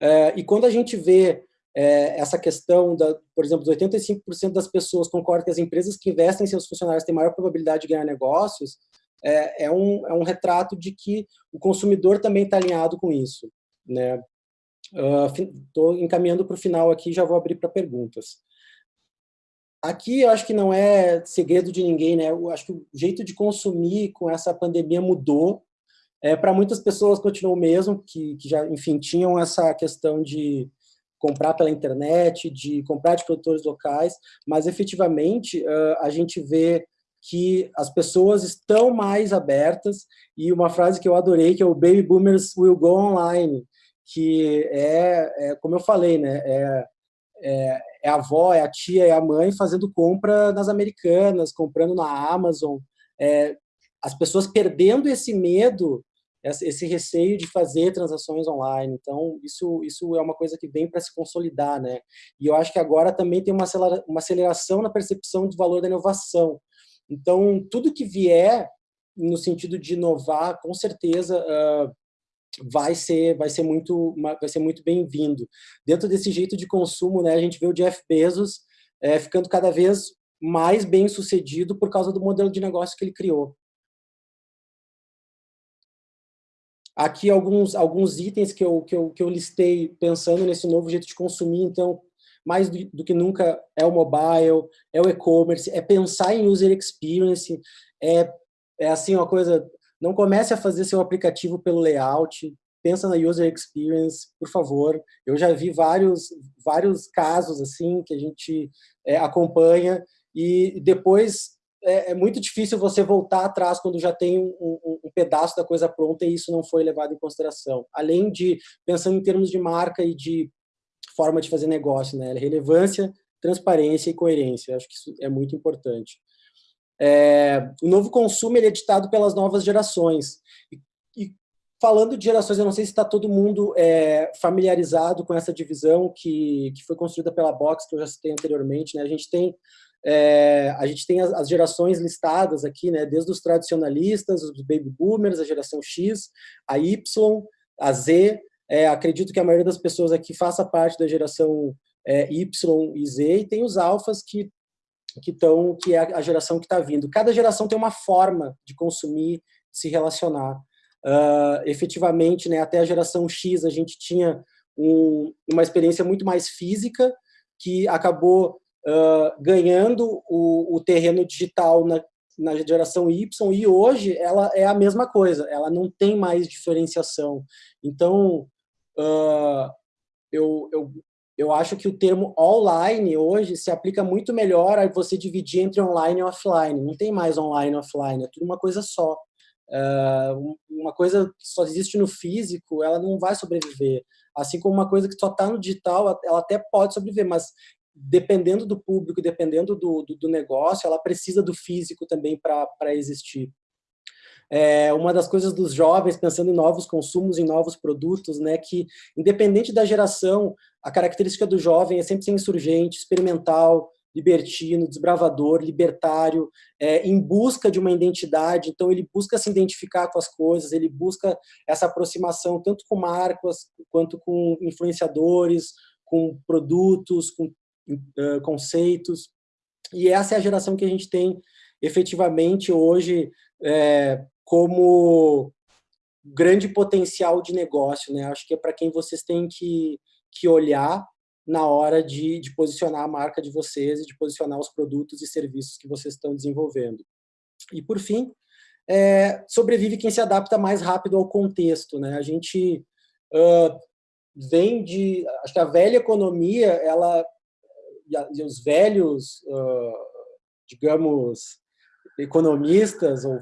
É, e quando a gente vê é, essa questão, da, por exemplo, 85% das pessoas concordam que as empresas que investem em seus funcionários têm maior probabilidade de ganhar negócios, é, é um, é um retrato de que o consumidor também está alinhado com isso. Estou né? uh, encaminhando para o final aqui, já vou abrir para perguntas. Aqui eu acho que não é segredo de ninguém, né? Eu acho que o jeito de consumir com essa pandemia mudou, é, para muitas pessoas continuou o mesmo, que, que já, enfim, tinham essa questão de comprar pela internet, de comprar de produtores locais, mas efetivamente uh, a gente vê que as pessoas estão mais abertas e uma frase que eu adorei que é o Baby Boomers will go online, que é, é como eu falei, né, é, é, é, a avó, é a tia, é a mãe fazendo compra nas americanas, comprando na Amazon, é, as pessoas perdendo esse medo esse receio de fazer transações online. Então, isso, isso é uma coisa que vem para se consolidar, né? E eu acho que agora também tem uma aceleração na percepção do valor da inovação. Então, tudo que vier no sentido de inovar, com certeza uh, vai ser vai ser muito vai ser muito bem-vindo. Dentro desse jeito de consumo, né, a gente vê o Jeff Bezos é, ficando cada vez mais bem sucedido por causa do modelo de negócio que ele criou. Aqui alguns, alguns itens que eu, que, eu, que eu listei pensando nesse novo jeito de consumir, então, mais do, do que nunca é o mobile, é o e-commerce, é pensar em user experience, é, é assim uma coisa, não comece a fazer seu aplicativo pelo layout, pensa na user experience, por favor. Eu já vi vários, vários casos assim que a gente é, acompanha e depois é, é, muito difícil você voltar atrás quando já tem um, um, um, pedaço da coisa pronta e isso não foi levado em consideração. Além de, pensando em termos de marca e de forma de fazer negócio, né? relevância, transparência e coerência. acho que isso é muito importante. É, o novo consumo é ditado pelas novas gerações. E, e falando de gerações, eu não sei se está todo mundo é, familiarizado com essa divisão que, que foi construída pela Box, que eu já citei anteriormente. Né? A gente tem é, a gente tem as, as, gerações listadas aqui, né, desde os tradicionalistas, os baby boomers, a geração X, a Y, a Z. É, acredito que a maioria das pessoas aqui faça parte da geração é, Y e Z, e tem os alfas que que estão que é a geração que está vindo. Cada geração tem uma forma de consumir, se relacionar. Uh, efetivamente, né, até a geração X a gente tinha um, uma experiência muito mais física que acabou uh, ganhando o, o, terreno digital na, na geração Y, e hoje ela é a mesma coisa, ela não tem mais diferenciação. Então, uh, eu, eu, eu acho que o termo online hoje se aplica muito melhor a você dividir entre online e offline. Não tem mais online e offline, é tudo uma coisa só. Uh, uma coisa que só existe no físico, ela não vai sobreviver. Assim como uma coisa que só está no digital, ela até pode sobreviver, mas dependendo do público, dependendo do, do, do negócio, ela precisa do físico também para existir. É uma das coisas dos jovens, pensando em novos consumos, em novos produtos, né, que independente da geração, a característica do jovem é sempre ser insurgente, experimental, libertino, desbravador, libertário, é, em busca de uma identidade, então ele busca se identificar com as coisas, ele busca essa aproximação tanto com marcas, quanto com influenciadores, com produtos, com conceitos. e essa é a geração que a gente tem efetivamente hoje é, como grande potencial de negócio, né? Acho que é para quem vocês têm que, que olhar na hora de, de posicionar a marca de vocês e de posicionar os produtos e serviços que vocês estão desenvolvendo. E, por fim, é, sobrevive quem se adapta mais rápido ao contexto. Né? A gente uh, vem de... Acho que a velha economia, ela e, os velhos, uh, digamos, economistas, ou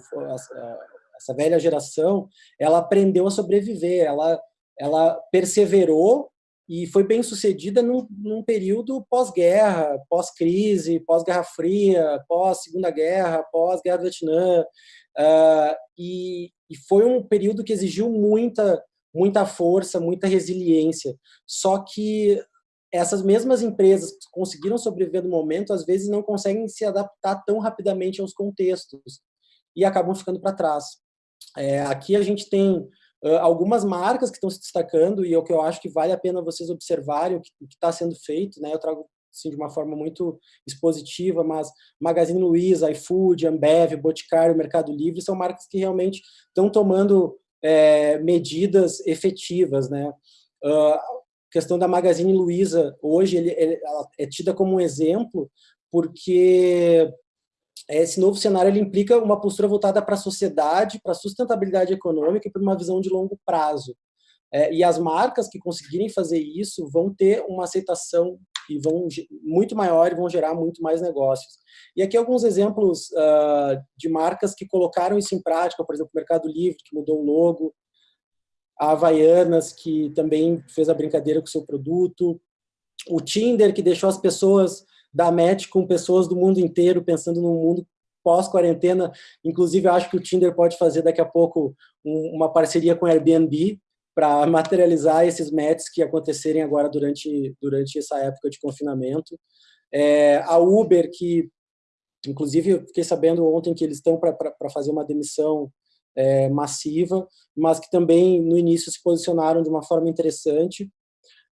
essa velha geração, ela aprendeu a sobreviver, ela, ela perseverou e foi bem sucedida num, num período pós-guerra, pós-crise, pós-Guerra Fria, pós-Segunda Guerra, pós-Guerra do Vietnã, uh, e, e foi um período que exigiu muita, muita força, muita resiliência. Só que essas mesmas empresas que conseguiram sobreviver no momento, às vezes não conseguem se adaptar tão rapidamente aos contextos e acabam ficando para trás. É, aqui a gente tem uh, algumas marcas que estão se destacando e é o que eu acho que vale a pena vocês observarem o que está sendo feito. Né? Eu trago assim, de uma forma muito expositiva, mas Magazine Luiza, iFood, Ambev, Boticário, Mercado Livre são marcas que realmente estão tomando é, medidas efetivas. Né? Uh, questão da Magazine Luiza, hoje, ele, ele, ela é tida como um exemplo, porque esse novo cenário ele implica uma postura voltada para a sociedade, para a sustentabilidade econômica e para uma visão de longo prazo. É, e as marcas que conseguirem fazer isso vão ter uma aceitação e vão muito maior e vão gerar muito mais negócios. E aqui alguns exemplos uh, de marcas que colocaram isso em prática, por exemplo, o Mercado Livre, que mudou o logo, a Havaianas, que também fez a brincadeira com o seu produto, o Tinder, que deixou as pessoas da match com pessoas do mundo inteiro, pensando num mundo pós-quarentena. Inclusive, acho que o Tinder pode fazer daqui a pouco um, uma parceria com o Airbnb para [laughs] materializar esses matches que acontecerem agora durante, durante essa época de confinamento. É, a Uber, que inclusive eu fiquei sabendo ontem que eles estão para fazer uma demissão é, massiva, mas que também no início se posicionaram de uma forma interessante.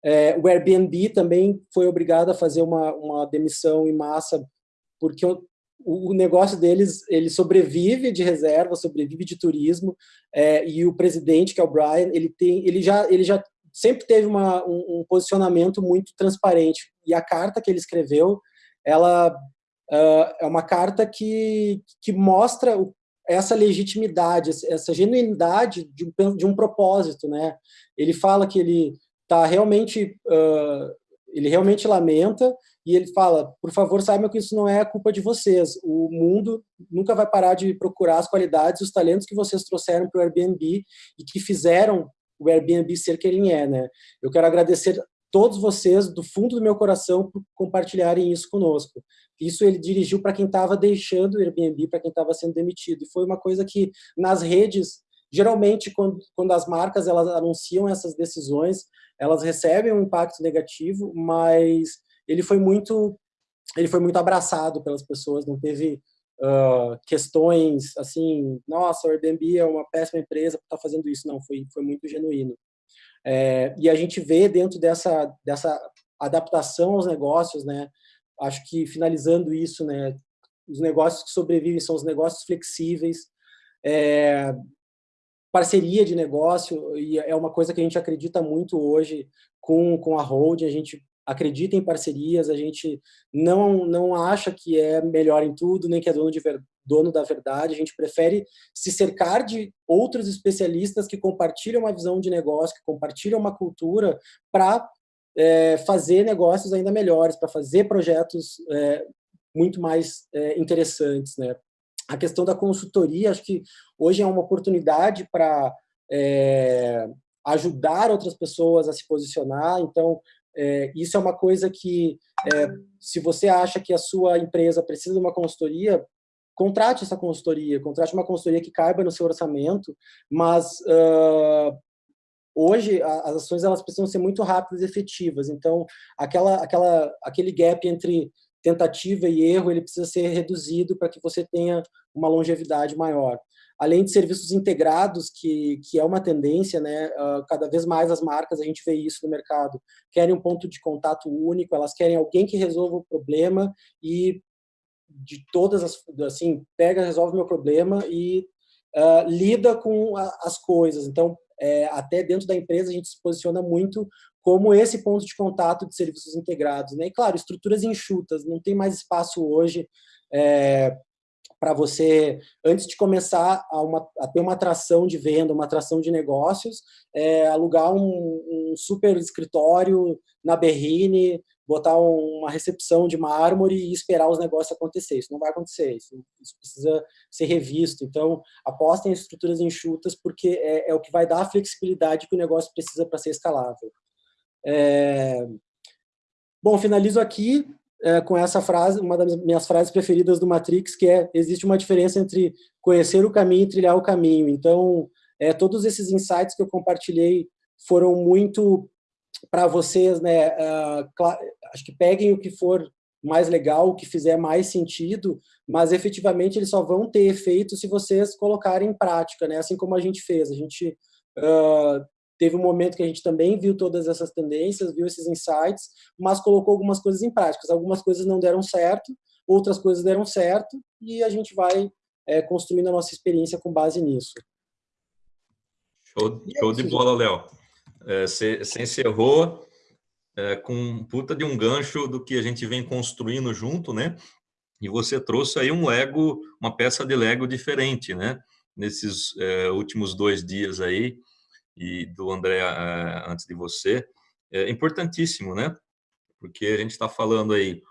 É, o Airbnb também foi obrigado a fazer uma, uma demissão em massa, porque o, o negócio deles ele sobrevive de reserva, sobrevive de turismo, é, e o presidente, que é o Brian, ele, tem, ele, já, ele já sempre teve uma, um, um posicionamento muito transparente, e a carta que ele escreveu, ela uh, é uma carta que, que mostra o essa legitimidade, essa genuinidade de um, de um propósito, né? Ele fala que ele está realmente, uh, ele realmente lamenta e ele fala, por favor, saibam que isso não é culpa de vocês. O mundo nunca vai parar de procurar as qualidades, os talentos que vocês trouxeram para o Airbnb e que fizeram o Airbnb ser quem é, né? Eu quero agradecer todos vocês, do fundo do meu coração, por compartilharem isso conosco. Isso ele dirigiu para quem estava deixando o Airbnb, para quem estava sendo demitido. E foi uma coisa que, nas redes, geralmente, quando, quando as marcas elas anunciam essas decisões, elas recebem um impacto negativo, mas ele foi muito, ele foi muito abraçado pelas pessoas, não teve uh, questões assim, nossa, o Airbnb é uma péssima empresa por estar tá fazendo isso. Não, foi, foi muito genuíno. É, e a gente vê dentro dessa, dessa adaptação aos negócios, né, acho que finalizando isso, né, os negócios que sobrevivem são os negócios flexíveis, é, parceria de negócio, e é uma coisa que a gente acredita muito hoje com, com a Hold, a gente acredita em parcerias, a gente não, não acha que é melhor em tudo, nem que é dono, de ver, dono da verdade, a gente prefere se cercar de outros especialistas que compartilham uma visão de negócio, que compartilham uma cultura para é, fazer negócios ainda melhores, para fazer projetos é, muito mais é, interessantes. Né? A questão da consultoria, acho que hoje é uma oportunidade para é, ajudar outras pessoas a se posicionar, então é, isso é uma coisa que, é, se você acha que a sua empresa precisa de uma consultoria, contrate essa consultoria, contrate uma consultoria que caiba no seu orçamento, mas uh, hoje as ações elas precisam ser muito rápidas e efetivas, então aquela, aquela, aquele gap entre tentativa e erro ele precisa ser reduzido para que você tenha uma longevidade maior. Além de serviços integrados, que, que é uma tendência, né, uh, cada vez mais as marcas, a gente vê isso no mercado, querem um ponto de contato único, elas querem alguém que resolva o problema e de todas as, assim, pega, resolve meu problema e uh, lida com a, as coisas. Então, é, até dentro da empresa a gente se posiciona muito como esse ponto de contato de serviços integrados. Né? E, claro, estruturas enxutas, não tem mais espaço hoje é, para você, antes de começar a, uma, a, ter uma atração de venda, uma atração de negócios, é, alugar um, um, super escritório na Berrine, botar uma recepção de mármore e esperar os negócios acontecer. Isso não vai acontecer, isso, isso precisa ser revisto. Então, apostem em estruturas enxutas, porque é, é, o que vai dar a flexibilidade que o negócio precisa para ser escalável. É... Bom, finalizo aqui é, com essa frase, uma das minhas frases preferidas do Matrix, que é, existe uma diferença entre conhecer o caminho e trilhar o caminho. Então, é, todos esses insights que eu compartilhei foram muito para vocês, né, uh, acho que peguem o que for mais legal, o que fizer mais sentido, mas efetivamente eles só vão ter efeito se vocês colocarem em prática, né? Assim como a gente fez. A gente uh, Teve um momento que a gente também viu todas essas tendências, viu esses insights, mas colocou algumas coisas em práticas. Algumas coisas não deram certo, outras coisas deram certo, e a gente vai é, construindo a nossa experiência com base nisso. Show, show de bola, Léo. É, você, encerrou é, com puta de um gancho do que a gente vem construindo junto, né? E você trouxe aí um Lego, uma peça de Lego diferente, né? Nesses é, últimos dois dias aí, e do André eh, antes de você, é importantíssimo, né? Porque a gente está falando aí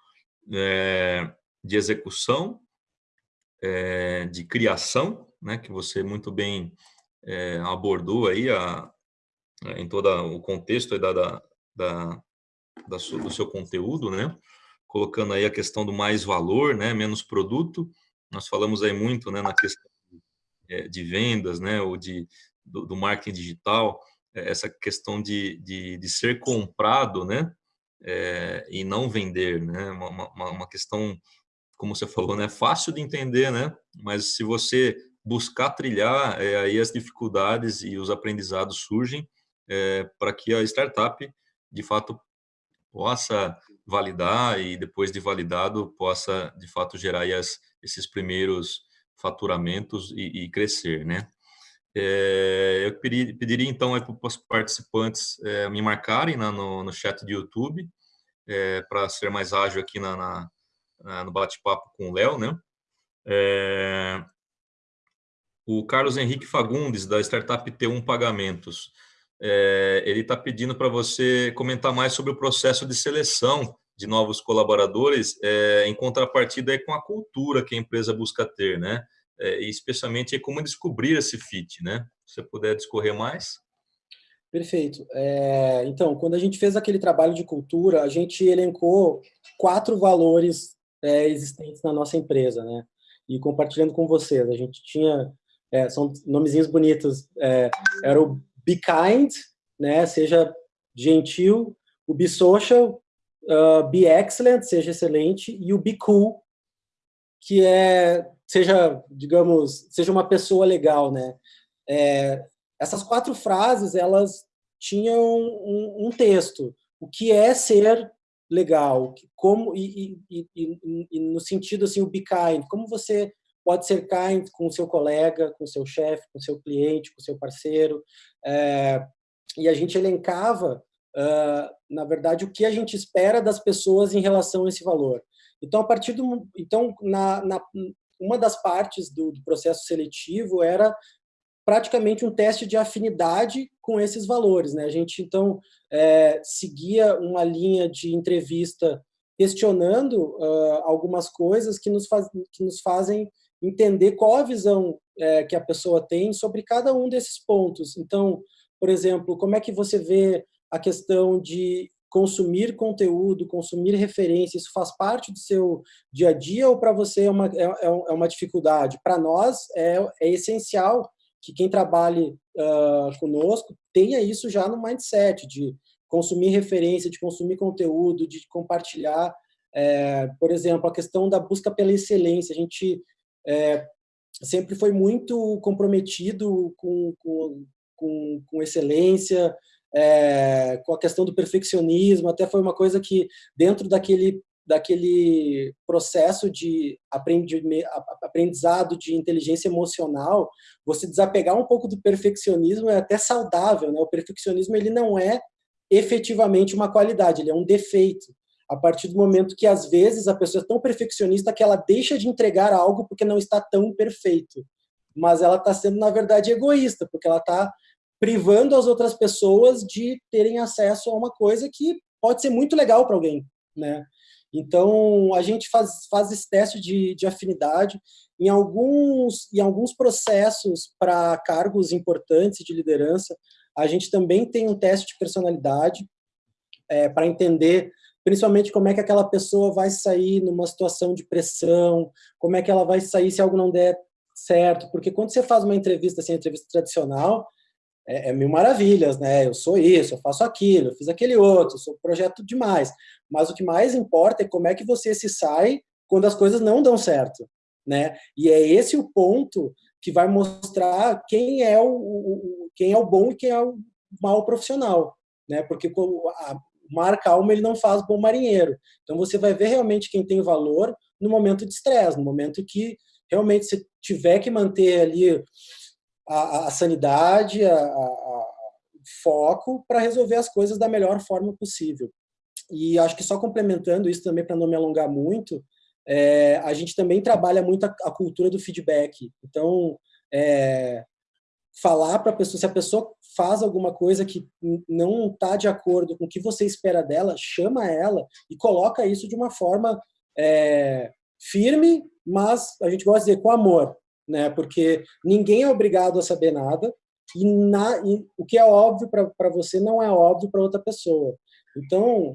é, de execução, é, de criação, né? Que você muito bem é, abordou aí a, em todo o contexto da, da, da, da do seu conteúdo, né? Colocando aí a questão do mais valor, né? Menos produto. Nós falamos aí muito, né? Na questão de vendas, né? Ou de do, do marketing digital, é, essa questão de, de, de ser comprado, né? É, e não vender, né? Uma, uma, uma, questão, como você falou, né? Fácil de entender, né? Mas se você buscar trilhar, é, aí as dificuldades e os aprendizados surgem é, para que a startup, de fato, possa validar e depois de validado possa, de fato, gerar as, esses primeiros faturamentos e, e crescer, né? É, eu pediria, então para os participantes é, me marcarem na, no, no, chat do YouTube, para ser mais ágil aqui na, na, na no bate-papo com o Léo, né? O Carlos Henrique Fagundes, da startup T1 Pagamentos, é, ele está pedindo para você comentar mais sobre o processo de seleção de novos colaboradores, é, em contrapartida com a cultura que a empresa busca ter, né? é, e especialmente como descobrir esse fit, né? Se você puder discorrer mais. Perfeito. É, então, quando a gente fez aquele trabalho de cultura, a gente elencou quatro valores é, existentes na nossa empresa, né? E compartilhando com vocês, a gente tinha, é, são nomezinhos bonitos, é, era o Be Kind, né? Seja gentil, o Be Social, uh, Be Excellent, seja excelente, e o Be Cool, que é seja, digamos, seja uma pessoa legal, né? É, essas quatro frases, elas tinham um, um, texto. O que é ser legal? Como e, e, e, e, no sentido assim, o be kind. Como você pode ser kind com seu colega, com seu chefe, com seu cliente, com seu parceiro. É, e a gente elencava, uh, na verdade, o que a gente espera das pessoas em relação a esse valor. Então, a partir do, então na, na, uma das partes do, do processo seletivo era praticamente um teste de afinidade com esses valores. Né? A gente, então, é, seguia uma linha de entrevista questionando uh, algumas coisas que nos, faz, que nos fazem entender qual a visão é, que a pessoa tem sobre cada um desses pontos. Então, por exemplo, como é que você vê a questão de consumir conteúdo, consumir referência, isso faz parte do seu dia a dia ou para você é uma, é, é, é uma dificuldade? Para nós é, é essencial que quem trabalhe uh, conosco tenha isso já no mindset de consumir referência, de consumir conteúdo, de compartilhar. É, por exemplo, a questão da busca pela excelência. A gente é, sempre foi muito comprometido com, com, com, excelência, é, com a questão do perfeccionismo, até foi uma coisa que, dentro daquele daquele processo de aprendizado de inteligência emocional, você desapegar um pouco do perfeccionismo é até saudável, né? O perfeccionismo ele não é efetivamente uma qualidade, ele é um defeito. A partir do momento que às vezes a pessoa é tão perfeccionista que ela deixa de entregar algo porque não está tão perfeito, mas ela está sendo na verdade egoísta, porque ela está privando as outras pessoas de terem acesso a uma coisa que pode ser muito legal para alguém, né? Então, a gente faz, faz esse teste de, de afinidade em alguns, em alguns processos para cargos importantes de liderança. A gente também tem um teste de personalidade é, para entender principalmente como é que aquela pessoa vai sair numa situação de pressão, como é que ela vai sair se algo não der certo, porque quando você faz uma entrevista assim, entrevista tradicional, é, é mil maravilhas, né? Eu sou isso, eu faço aquilo, eu fiz aquele outro, sou projeto demais. Mas o que mais importa é como é que você se sai quando as coisas não dão certo, né? E é esse o ponto que vai mostrar quem é o, o quem é o bom e quem é o mau profissional, né? Porque a, mar calmo ele não faz bom marinheiro. Então você vai ver realmente quem tem valor no momento de estresse, no momento que realmente você tiver que manter ali a, a sanidade, a, a, foco para resolver as coisas da melhor forma possível. E acho que só complementando isso também, para não me alongar muito, é, a gente também trabalha muito a, a cultura do feedback. Então, é, falar para a pessoa, se a pessoa faz alguma coisa que não está de acordo com o que você espera dela, chama ela e coloca isso de uma forma é, firme, mas a gente gosta de dizer com amor né? Porque ninguém é obrigado a saber nada e, na, e o que é óbvio para você não é óbvio para outra pessoa. Então,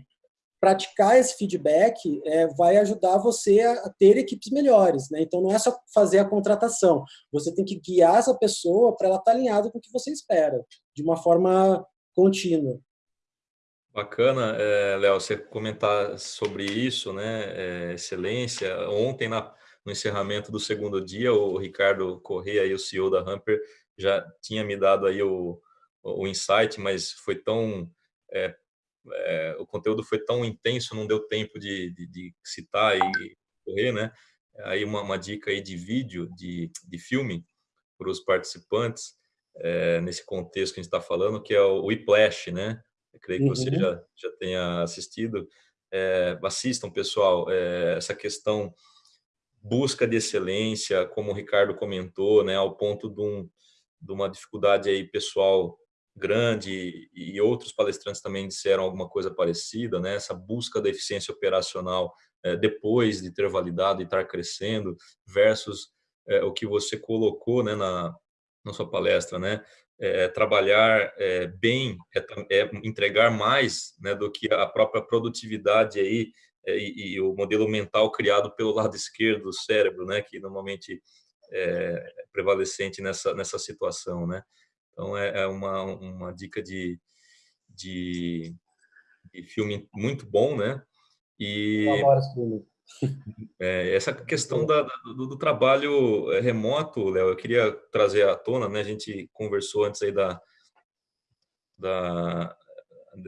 praticar esse feedback é, vai ajudar você a, ter equipes melhores, né? Então, não é só fazer a contratação. Você tem que guiar essa pessoa para ela estar tá alinhada com o que você espera, de uma forma contínua. Bacana, é, Léo, você comentar sobre isso, né? É, excelência. Ontem, na, no encerramento do segundo dia, o Ricardo Corrêa, o CEO da Hamper, já tinha me dado aí o, o insight, mas foi tão... É, é, o conteúdo foi tão intenso, não deu tempo de, de, de citar e correr, né? Aí uma, uma, dica aí de vídeo, de, de filme, para os participantes, é, nesse contexto que a gente está falando, que é o Whiplash, né? Eu creio que uhum. você já, já tenha assistido. É, assistam, pessoal, é, essa questão busca de excelência, como o Ricardo comentou, né, ao ponto de, um, de uma dificuldade aí pessoal grande e outros palestrantes também disseram alguma coisa parecida, né, essa busca da eficiência operacional é, depois de ter validado e estar crescendo versus é, o que você colocou né, na, na sua palestra, né, é, trabalhar é, bem, é, é, entregar mais né, do que a própria produtividade aí é, e, e, o modelo mental criado pelo lado esquerdo do cérebro, né, que normalmente é prevalecente nessa nessa situação, né. Então é, é uma uma dica de, de, de filme muito bom, né. E é, essa [laughs] questão da, do, do, trabalho remoto, Léo, eu queria trazer à tona, né? A gente conversou antes aí da, da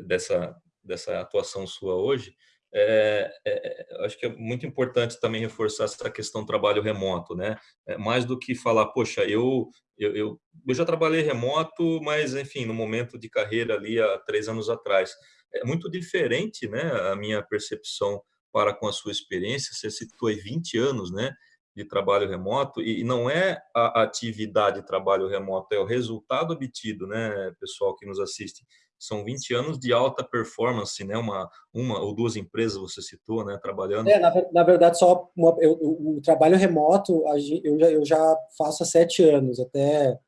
dessa dessa atuação sua hoje é, é, acho que é muito importante também reforçar essa questão do trabalho remoto, né? É, mais do que falar, poxa, eu, eu, eu, eu, já trabalhei remoto, mas, enfim, no momento de carreira ali há três anos atrás. É muito diferente, né, a minha percepção para com a sua experiência. Você citou aí 20 anos, né, de trabalho remoto, e não é a atividade de trabalho remoto, é o resultado obtido, né, pessoal que nos assiste são 20 anos de alta performance, né? Uma, uma ou duas empresas você citou, né? Trabalhando. É, na, na verdade, só uma, eu, o, o trabalho remoto eu já, eu já faço há sete anos, até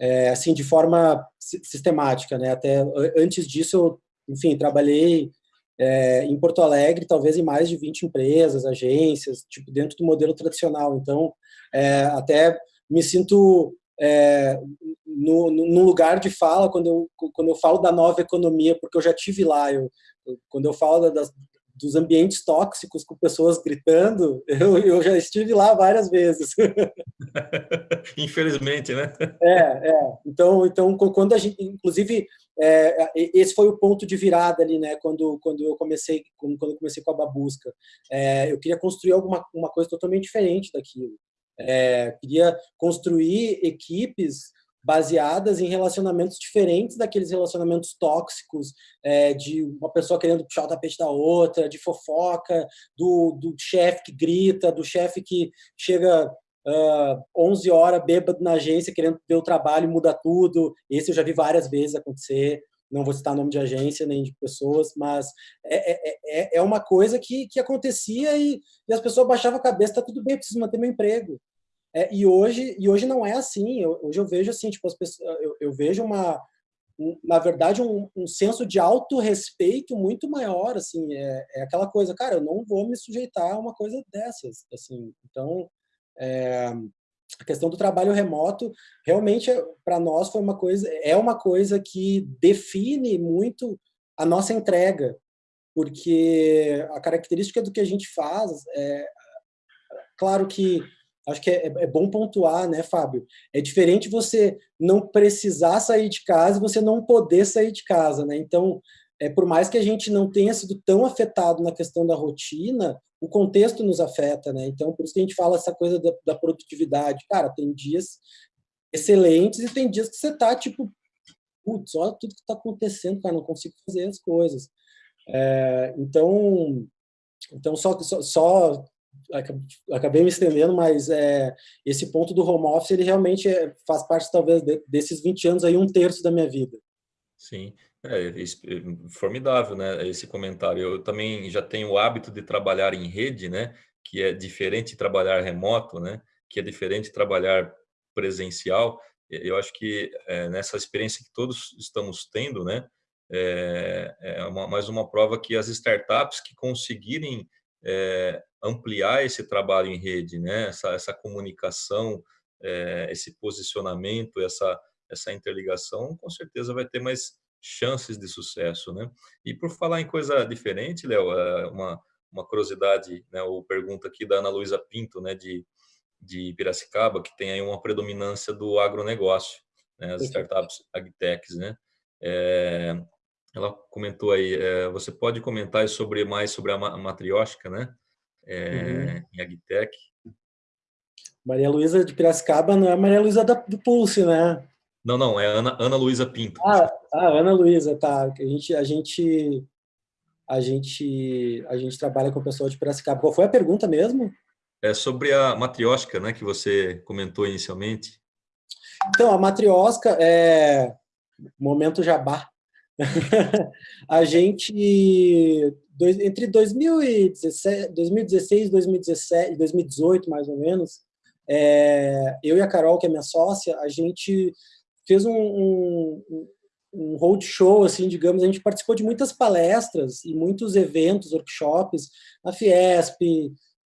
é, assim de forma sistemática, né? Até antes disso, eu, enfim, trabalhei é, em Porto Alegre, talvez em mais de 20 empresas, agências, tipo dentro do modelo tradicional. Então, é, até me sinto é, no, no, lugar de fala quando eu, quando eu falo da nova economia, porque eu já tive lá. Eu, quando eu falo das, dos ambientes tóxicos com pessoas gritando, [laughs] eu, eu já estive lá várias vezes. [laughs] Infelizmente, né? É, é. Então, então quando a gente, inclusive, é, esse foi o ponto de virada ali, né? Quando, quando eu comecei, quando eu comecei com a babusca, é, eu queria construir alguma uma coisa totalmente diferente daquilo. É, queria construir equipes baseadas em relacionamentos diferentes daqueles relacionamentos tóxicos, é, de uma pessoa querendo puxar o tapete da outra, de fofoca, do, do chefe que grita, do chefe que chega uh, 11 horas bêbado na agência querendo ver o trabalho e muda tudo. Esse eu já vi várias vezes acontecer. Não vou citar nome de agência nem de pessoas, mas é, é, é, é uma coisa que, que acontecia e, e as pessoas baixavam a cabeça, tá tudo bem, preciso manter meu emprego. É, e hoje e hoje não é assim. Eu, hoje eu vejo assim, tipo, as pessoas, eu, eu vejo uma um, na verdade um, um senso de autorrespeito muito maior, assim, é, é, aquela coisa, cara, eu não vou me sujeitar a uma coisa dessas, assim. Então, é, a questão do trabalho remoto realmente para nós foi uma coisa é uma coisa que define muito a nossa entrega porque a característica do que a gente faz é claro que acho que é, é, bom pontuar, né, Fábio? É diferente você não precisar sair de casa e você não poder sair de casa, né? Então, é, por mais que a gente não tenha sido tão afetado na questão da rotina, o contexto nos afeta, né? Então, por isso que a gente fala essa coisa da, da produtividade. Cara, tem dias excelentes e tem dias que você tá, tipo, putz, olha tudo que tá acontecendo, cara, não consigo fazer as coisas. É, então, então só, só, só acabei me estendendo, mas é, esse ponto do home office, ele realmente é, faz parte, talvez, de, desses 20 anos aí, um terço da minha vida. Sim, é, é, formidável, né, esse comentário. Eu também já tenho o hábito de trabalhar em rede, né, que é diferente de trabalhar remoto, né, que é diferente de trabalhar presencial. Eu acho que é, nessa experiência que todos estamos tendo, né, é, é uma, mais uma prova que as startups que conseguirem é, ampliar esse trabalho em rede, né? essa, essa comunicação, é, esse posicionamento, essa, essa interligação, com certeza vai ter mais chances de sucesso. Né? E por falar em coisa diferente, Léo, é uma, uma curiosidade, né, ou pergunta aqui da Ana Luísa Pinto, né, de, de Piracicaba, que tem aí uma predominância do agronegócio, né, as startups agtechs, né? É, ela comentou aí, é, você pode comentar sobre mais sobre a matriótica, né? É, uhum. Em Agtech. Maria Luísa de Piracicaba não é Maria Luísa do Pulse, né? Não, não, é Ana, Ana Luísa Pinto. Ah, ah, Ana Luísa, tá. A gente, a gente, a gente, a gente trabalha com o pessoal de Piracicaba. Qual foi a pergunta mesmo? É sobre a matriótica, né, que você comentou inicialmente. Então, a matriosca é momento jabá [laughs] a gente, entre 2016, 2016 2017, 2018, mais ou menos, é, eu e a Carol, que é minha sócia, a gente fez um, um, um roadshow, assim, digamos, a gente participou de muitas palestras e muitos eventos, workshops, na Fiesp,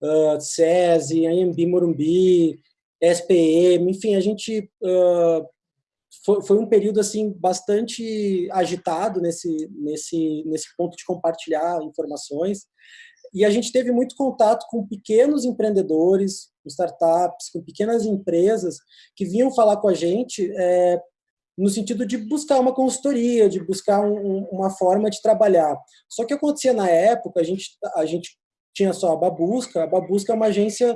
uh, SESI, AMB Morumbi, SPM, enfim, a gente uh, foi, foi um período assim bastante agitado nesse, nesse, nesse ponto de compartilhar informações. E a gente teve muito contato com pequenos empreendedores, com startups, com pequenas empresas que vinham falar com a gente é, no sentido de buscar uma consultoria, de buscar um, uma forma de trabalhar. Só que acontecia na época, a gente, a gente tinha só a Babusca, a Babusca é uma agência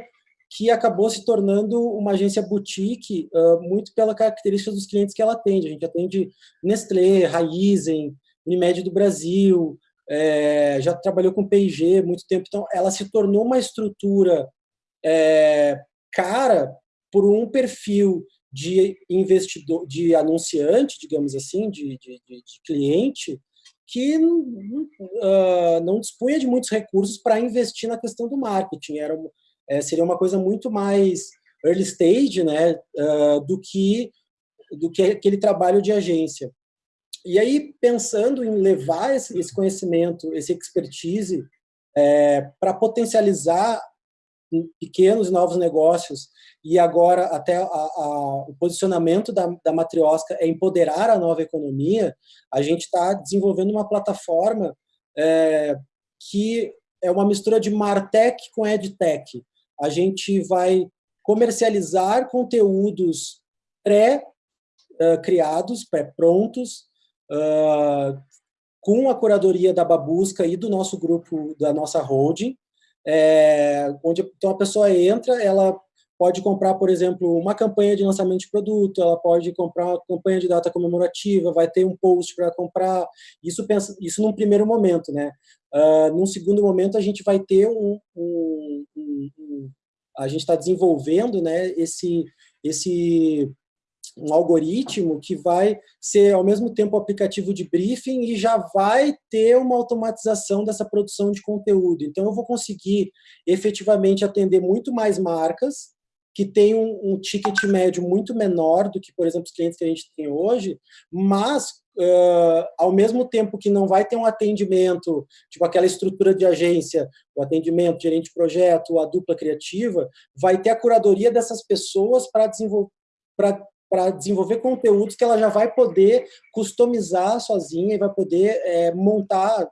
que acabou se tornando uma agência boutique uh, muito pela característica dos clientes que ela atende. A gente atende Nestlé, Raizen, Unimed do Brasil, é, já trabalhou com P&G muito tempo, então ela se tornou uma estrutura é, cara por um perfil de investidor, de anunciante, digamos assim, de, de, de cliente, que uh, não dispunha de muitos recursos para investir na questão do marketing. Era, é, seria uma coisa muito mais early stage né, uh, do, que, do que aquele trabalho de agência. E aí, pensando em levar esse, esse conhecimento, esse expertise, é, para potencializar pequenos e novos negócios, e agora até a, a, o posicionamento da, da Matriosca é empoderar a nova economia, a gente está desenvolvendo uma plataforma é, que é uma mistura de Martech com EdTech. A gente vai comercializar conteúdos pré-criados, pré-prontos, com a curadoria da Babusca e do nosso grupo, da nossa holding, é, onde então a pessoa entra, ela pode comprar, por exemplo, uma campanha de lançamento de produto, ela pode comprar uma campanha de data comemorativa, vai ter um post para comprar, isso pensa, isso num primeiro momento, né? Uh, num segundo momento, a gente vai ter um, um, um, um a gente está desenvolvendo, né, esse, esse um algoritmo que vai ser, ao mesmo tempo, aplicativo de briefing e já vai ter uma automatização dessa produção de conteúdo. Então, eu vou conseguir efetivamente atender muito mais marcas que tem um, um ticket médio muito menor do que, por exemplo, os clientes que a gente tem hoje, mas Uh, ao mesmo tempo que não vai ter um atendimento, tipo aquela estrutura de agência, o atendimento, gerente de projeto, a dupla criativa, vai ter a curadoria dessas pessoas para desenvolver, para desenvolver conteúdos que ela já vai poder customizar sozinha e vai poder é, montar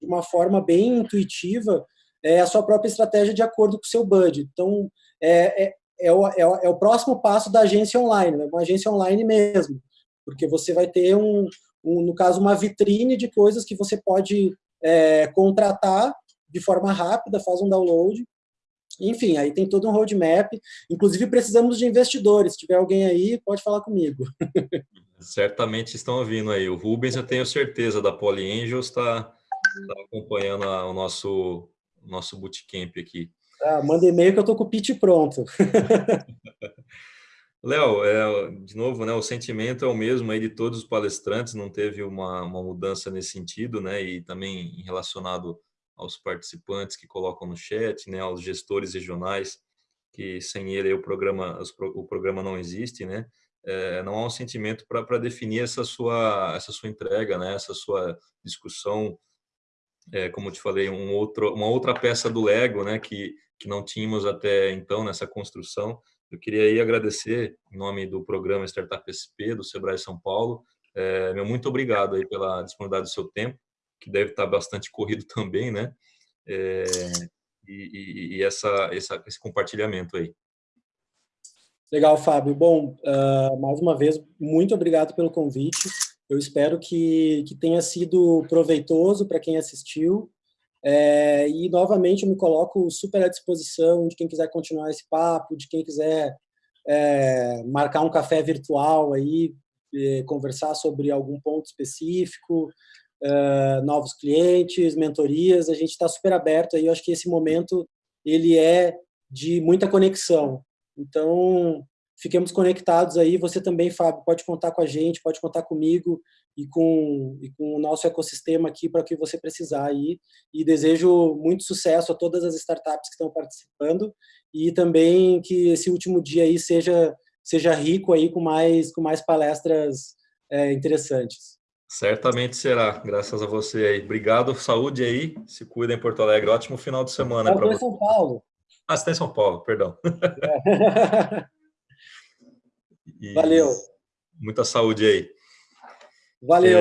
de uma forma bem intuitiva é, a sua própria estratégia de acordo com o seu budget. Então, é, é, é, o, é, o, é o próximo passo da agência online, né? uma agência online mesmo, porque você vai ter, um, um no caso, uma vitrine de coisas que você pode é, contratar de forma rápida, faz um download, enfim, aí tem todo um roadmap. Inclusive, precisamos de investidores. Se tiver alguém aí, pode falar comigo. [laughs] Certamente estão ouvindo aí. O Rubens, eu tenho certeza, da Poly Angels, está tá acompanhando a, o nosso, nosso bootcamp aqui. Ah, manda e-mail que eu estou com o pitch pronto. [laughs] Léo, é, de novo, né, o sentimento é o mesmo aí de todos os palestrantes, não teve uma, uma mudança nesse sentido, né, e também relacionado aos participantes que colocam no chat, né, aos gestores regionais, que sem ele o programa, o programa não existe, né? É, não há um sentimento para definir essa sua, essa sua entrega, né? essa sua discussão, é, como te falei, um outro, uma outra peça do Lego né? que, que não tínhamos até então nessa construção. Eu queria aí agradecer, em nome do programa Startup SP, do Sebrae São Paulo, é, meu muito obrigado aí pela disponibilidade do seu tempo, que deve estar bastante corrido também, né? É, e, e essa, essa, esse compartilhamento aí. Legal, Fábio. Bom, uh, mais uma vez, muito obrigado pelo convite. Eu espero que, que tenha sido proveitoso para quem assistiu. É, e, novamente, eu me coloco super à disposição de quem quiser continuar esse papo, de quem quiser é, marcar um café virtual aí, conversar sobre algum ponto específico, uh, novos clientes, mentorias, a gente está super aberto aí, eu acho que esse momento ele é de muita conexão. Então, fiquemos conectados aí, você também, Fábio, pode contar com a gente, pode contar comigo e com, e com o nosso ecossistema aqui para o que você precisar aí. E desejo muito sucesso a todas as startups que estão participando e também que esse último dia aí seja, seja rico aí com mais, com mais palestras é, interessantes. Certamente será, graças a você aí. Obrigado, saúde aí, se cuida em Porto Alegre. Ótimo final de semana para você. em São Paulo. Ah, você está em São Paulo, perdão. É. [laughs] [laughs] Valeu. Muita saúde aí. Valeu.